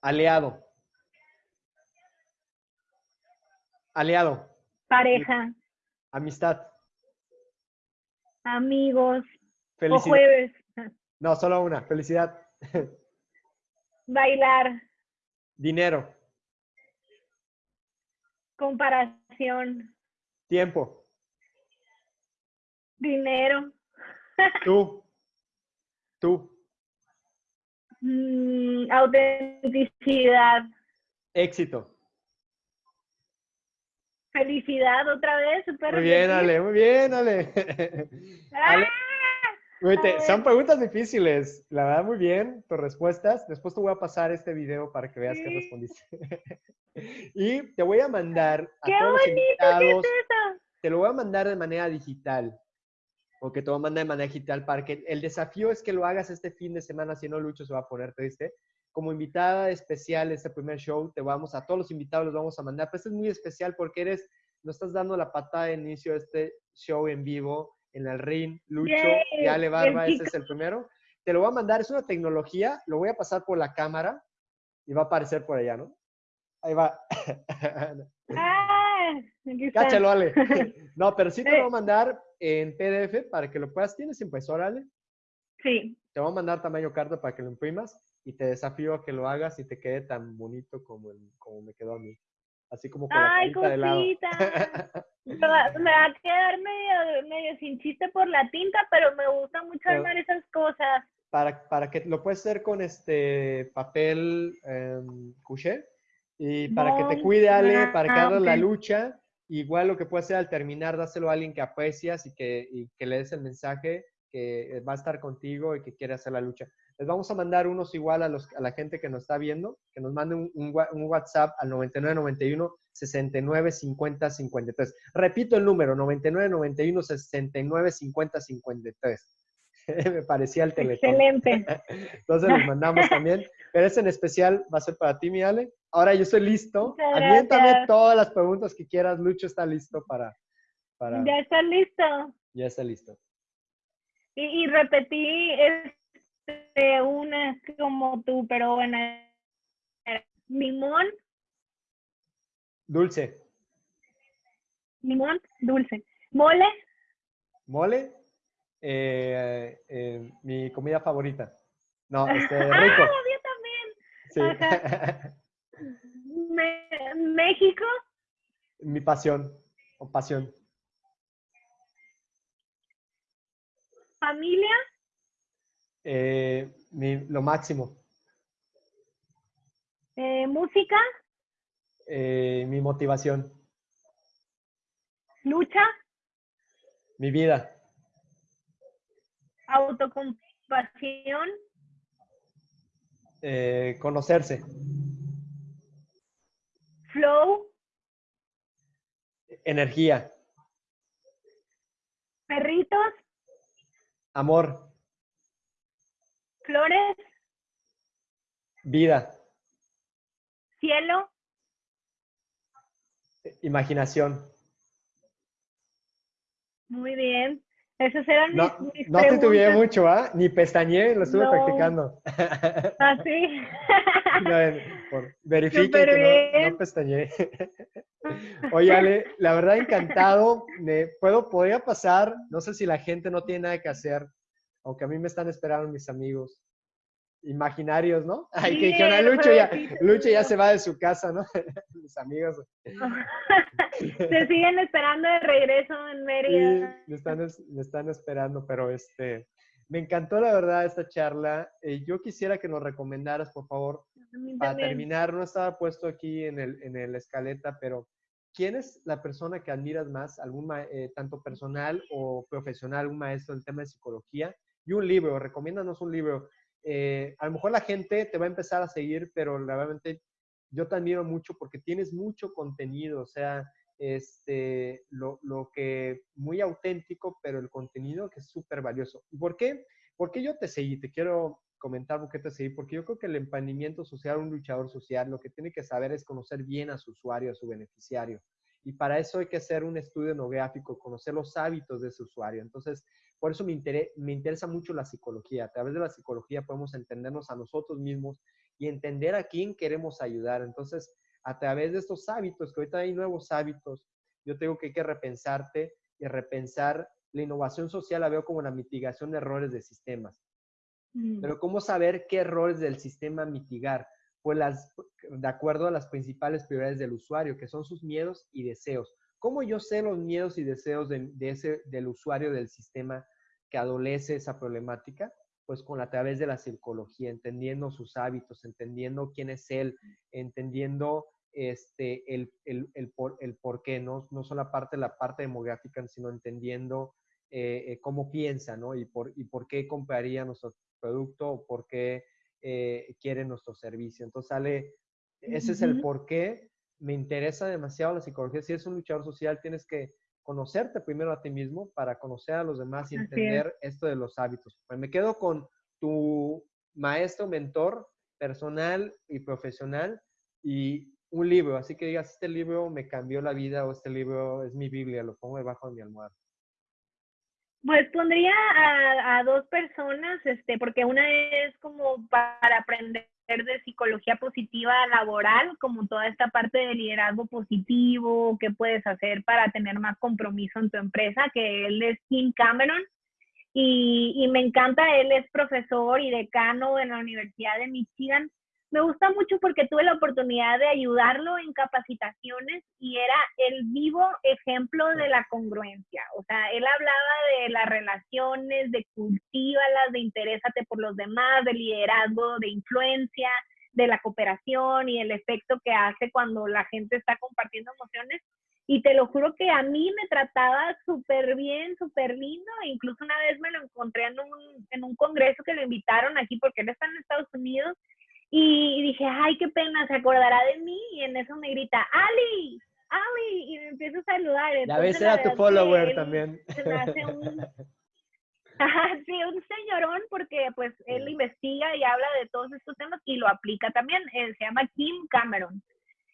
aliado. Aliado, pareja, amistad, amigos, o felicidad. jueves, No, solo una. Felicidad, bailar, dinero, comparación, tiempo, dinero, tú, tú, mm, autenticidad, éxito. felicidad otra vez, super Muy bien, Ale, muy bien, Ale. Ver. son preguntas difíciles. La verdad, muy bien tus respuestas. Después te voy a pasar este video para que veas que Sí. respondiste. y te voy a mandar a ¡Qué todos los bonito! ¿Qué invitados. es eso? Te lo voy a mandar de manera digital. Te voy a mandar de manera digital para que el desafío es que lo hagas este fin de semana, si no, Lucho se va a poner triste. como invitada especial este primer show, te vamos, a todos los invitados los vamos a mandar, pero este es muy especial porque eres, nos estás dando la patada de inicio a este show en vivo en el ring, Lucho y Ale Barba, ese es el primero. Te lo voy a mandar, es una tecnología, lo voy a pasar por la cámara y va a aparecer por allá, ¿no? Ahí va. Ah, Cáchalo, Ale. No, pero sí te lo voy a mandar en PDF para que lo puedas. ¿Tienes impresora, Ale? Sí. Te voy a mandar tamaño carta para que lo imprimas y te desafío a que lo hagas y te quede tan bonito como, el, como me quedó a mí. Así como con Ay, la de lado. me, va, me va a quedar medio, medio sin chiste por la tinta, pero me gusta mucho Pero- armar esas cosas. para, para que lo puedes hacer con este papel em, couché y para que te cuide Ale, para que hagas la lucha, igual lo que puedes hacer al terminar, dáselo a alguien que aprecias y que, y que le des el mensaje que va a estar contigo y que quiere hacer la lucha. Les vamos a mandar unos igual a, los, a la gente que nos está viendo, que nos mande un, un un WhatsApp al 9991 69 50 53. Repito el número, 9991 69 50 53. Me parecía el teléfono. Excelente. Entonces los mandamos también. Pero ese en especial va a ser para ti, mi Ale. Ahora yo estoy listo. Aviéntame todas las preguntas que quieras. Lucho está listo para... para Ya está listo. ya está listo. Y, y repetí este, una como tú, pero bueno. Limón, Dulce. limón, dulce. Mole, Mole. eh, eh, mi comida favorita. No, este, Ah, rico. yo también. Sí. Me- México, mi pasión. O pasión. familia, Eh, mi- lo máximo. eh, música, Eh, mi motivación. lucha, Mi vida. autocompasión, conocerse. Flow, Energía. perritos, Amor. flores, Vida. cielo, Imaginación. muy bien. Esos eran No, mis, mis no titubeé preguntas. mucho, ¿ah? Ni pestañeé, lo estuve No. practicando. Ah, sí. No, verifiquen que no, no pestañeé. Oye, Ale, la verdad encantado. Me, puedo, podría pasar, no sé si la gente no tiene nada que hacer, aunque a mí me están esperando mis amigos imaginarios, ¿no? Ay, que dijeron, "Ah, Lucho ya. Lucho ya se va de su casa, ¿no? mis amigos. Se siguen esperando de regreso en Sí, Mérida. me están, es- me están esperando, pero este, me encantó la verdad esta charla. Eh, yo quisiera que nos recomendaras, por favor, Para también. terminar, no estaba puesto aquí en el, en el escaleta, pero ¿quién es la persona que admiras más, algún eh, tanto personal o profesional, un maestro del tema de psicología? Y un libro, recomiéndanos un libro. Eh, a lo mejor la gente te va a empezar a seguir, pero realmente yo te admiro mucho porque tienes mucho contenido, o sea, este, lo, lo que muy auténtico, pero el contenido que es súper valioso. ¿Y por qué? Porque yo te seguí, te quiero comentar por qué te seguí, porque yo creo que el emprendimiento social, un luchador social, lo que tiene que saber es conocer bien a su usuario, a su beneficiario. Y para eso hay que hacer un estudio etnográfico, conocer los hábitos de ese usuario. Entonces, por eso me, intere- me interesa mucho la psicología. A través de la psicología podemos entendernos a nosotros mismos y entender a quién queremos ayudar. Entonces, a través de estos hábitos, que ahorita hay nuevos hábitos, yo tengo que hay que repensarte y repensar la innovación social, la veo como la mitigación de errores de sistemas. Mm. Pero ¿cómo saber qué errores del sistema mitigar? Pues las, de acuerdo a las principales prioridades del usuario, que son sus miedos y deseos. ¿Cómo yo sé los miedos y deseos de, de ese, del usuario del sistema que adolece esa problemática? Pues con la, a través de la psicología, entendiendo sus hábitos, entendiendo quién es él, entendiendo este, el, el, el, por, el por qué, ¿no? no solo la parte, la parte demográfica, sino entendiendo eh, eh, cómo piensa, ¿no? Y por, y por qué compraría nuestro producto o por qué eh, quiere nuestro servicio. Entonces sale, ese es el por qué me interesa demasiado la psicología. Si eres un luchador social, tienes que conocerte primero a ti mismo para conocer a los demás y Así es. entender esto de los hábitos. Pues me quedo con tu maestro, mentor, personal y profesional y un libro, así que digas, este libro me cambió la vida o este libro es mi Biblia, lo pongo debajo de mi almohada. Pues pondría a, a, dos personas, este, porque una es como para aprender de psicología positiva laboral, como toda esta parte de liderazgo positivo, qué puedes hacer para tener más compromiso en tu empresa, que él es Tim Cameron. Y, y me encanta, él es profesor y decano en la Universidad de Michigan me gusta mucho porque tuve la oportunidad de ayudarlo en capacitaciones y era el vivo ejemplo de la congruencia. O sea, él hablaba de las relaciones, de cultívalas, de interésate por los demás, de liderazgo, de influencia, de la cooperación y el efecto que hace cuando la gente está compartiendo emociones. Y te lo juro que a mí me trataba súper bien, súper lindo. Incluso una vez me lo encontré en un, en un congreso que lo invitaron aquí porque él está en Estados Unidos y dije, ay, qué pena, se acordará de mí. Y en eso me grita, Ali, Ali, y me empiezo a saludar. Ya ves, era tu follower también. Se me hace un, sí, un señorón porque pues él investiga y habla de todos estos temas y lo aplica también. Él se llama Kim Cameron.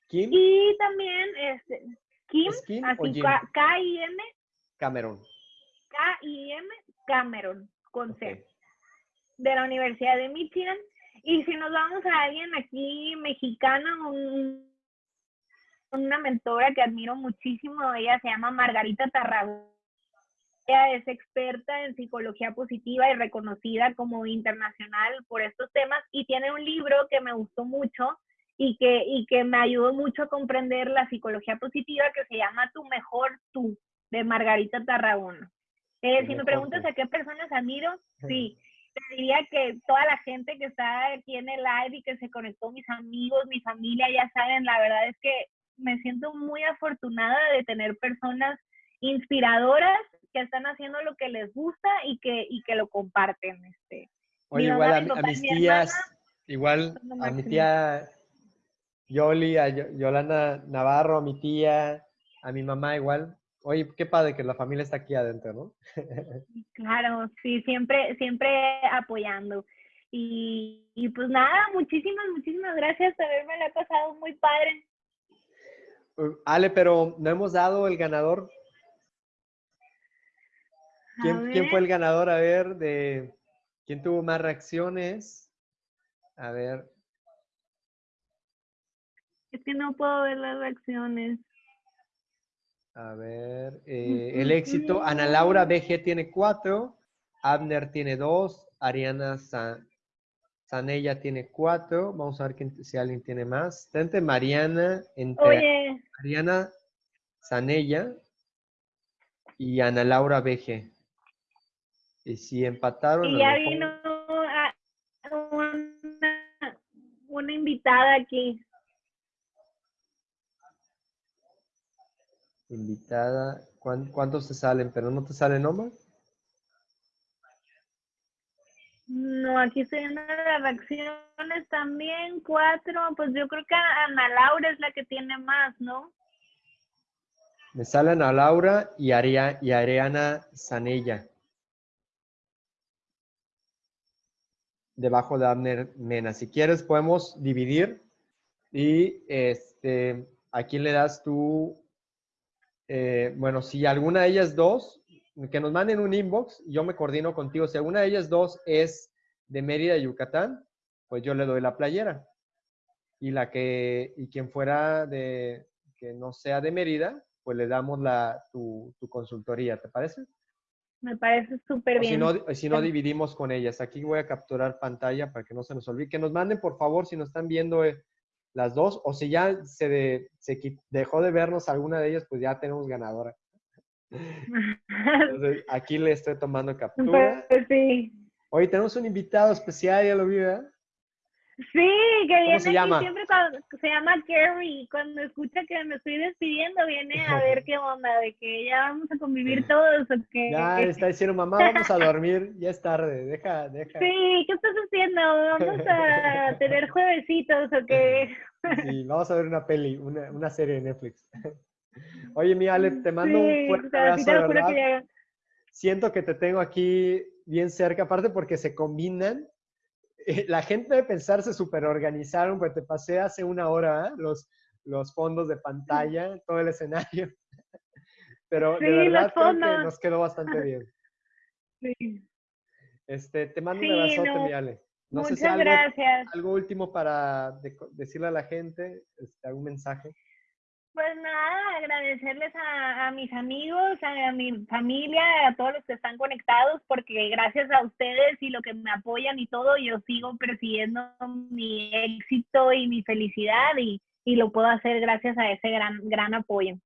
¿Kim? Y también este, Kim, así K-I-M. Cameron. K-I-M Cameron, con C. De la Universidad de Michigan. Y si nos vamos a alguien aquí mexicana, una mentora que admiro muchísimo, ella se llama Margarita Tarragona. Ella es experta en psicología positiva y reconocida como internacional por estos temas y tiene un libro que me gustó mucho y que, y que me ayudó mucho a comprender la psicología positiva que se llama Tu Mejor Tú, de Margarita Tarragona. Eh, si me preguntas a qué personas admiro, sí, diría que toda la gente que está aquí en el live y que se conectó, mis amigos, mi familia, ya saben, la verdad es que me siento muy afortunada de tener personas inspiradoras que están haciendo lo que les gusta y que, y que lo comparten. Este. Oye, igual a, mis tías, igual a mi tía Yoli, a Yolanda Navarro, a mi tía, a mi mamá igual, Oye, qué padre que la familia está aquí adentro, ¿no? claro, sí, siempre, siempre apoyando. Y, pues nada, muchísimas, muchísimas gracias por haberme la pasado muy padre. Uh, Ale, pero no hemos dado el ganador. ¿Quién, ¿Quién, fue el ganador? A ver, de quién tuvo más reacciones. A ver. Es que no puedo ver las reacciones. A ver, eh, el éxito. Ana Laura BG tiene cuatro, Abner tiene dos, Ariana San, Sanella tiene cuatro. Vamos a ver si alguien tiene más. Tente Mariana, entre Mariana Sanella y Ana Laura BG. Y si empataron. Y ya vino una invitada aquí. Invitada. ¿Cuántos te salen? ¿Pero no te sale nombre? No, aquí estoy viendo las reacciones también, cuatro. Pues yo creo que Ana Laura es la que tiene más, ¿no? Me sale Ana Laura y, Aria, y Ariana Zanella. Debajo de Abner Mena. Si quieres podemos dividir y este, aquí le das tú eh, bueno, si alguna de ellas dos, que nos manden un inbox, yo me coordino contigo. Si alguna de ellas dos es de Mérida, Yucatán, pues yo le doy la playera. Y la que, y quien fuera de, que no sea de Mérida, pues le damos la, tu, consultoría, ¿te parece? Me parece súper bien. Si no, si no, dividimos con ellas. Aquí voy a capturar pantalla para que no se nos olvide. Que nos manden, por favor, si nos están viendo eh, las dos, o si ya se, se dejó de vernos alguna de ellas, pues ya tenemos ganadora. Entonces, aquí le estoy tomando captura. Pues, sí. Hoy tenemos un invitado especial, ya lo vi, ¿verdad? Sí, que viene se llama? siempre cuando, se llama Gary. Cuando escucha que me estoy despidiendo, viene a ver qué onda, de que ya vamos a convivir todos. O que, ya está diciendo, mamá, vamos a dormir, ya es tarde, deja, deja. Sí, ¿qué estás haciendo? Vamos a tener juevesitos o qué. Sí, vamos a ver una peli, una, una serie de Netflix. Oye, mi Ale, te mando un fuerte abrazo, verdad. Siento que te tengo aquí bien cerca, aparte porque se combinan la gente debe pensarse súper organizaron, porque te pasé hace una hora ¿eh? los, los fondos de pantalla, todo el escenario. Pero de verdad creo que nos quedó bastante bien. Sí. Este, te mando un abrazote, no. mi Ale. No Muchas sé si algo, gracias. algo último para decirle a la gente, este, algún mensaje. Pues nada, agradecerles a, mis amigos, a, mi familia, a todos los que están conectados, porque gracias a ustedes y lo que me apoyan y todo, yo sigo persiguiendo mi éxito y mi felicidad y, y lo puedo hacer gracias a ese gran, gran apoyo.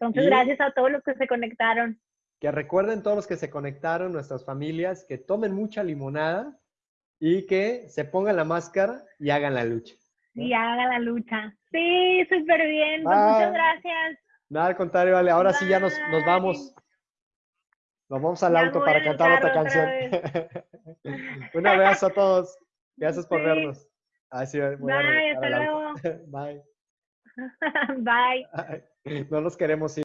Entonces, gracias a todos los que se conectaron. Que recuerden todos los que se conectaron, nuestras familias, que tomen mucha limonada y que se pongan la máscara y hagan la lucha. Y haga la lucha. Sí, súper bien. Pues muchas gracias. Nada, al contrario, vale. Ahora sí ya nos, nos vamos. Nos vamos al auto para cantar otra canción. Un abrazo a todos. Gracias por vernos. Bye, hasta luego. Bye. Bye. No nos queremos ir.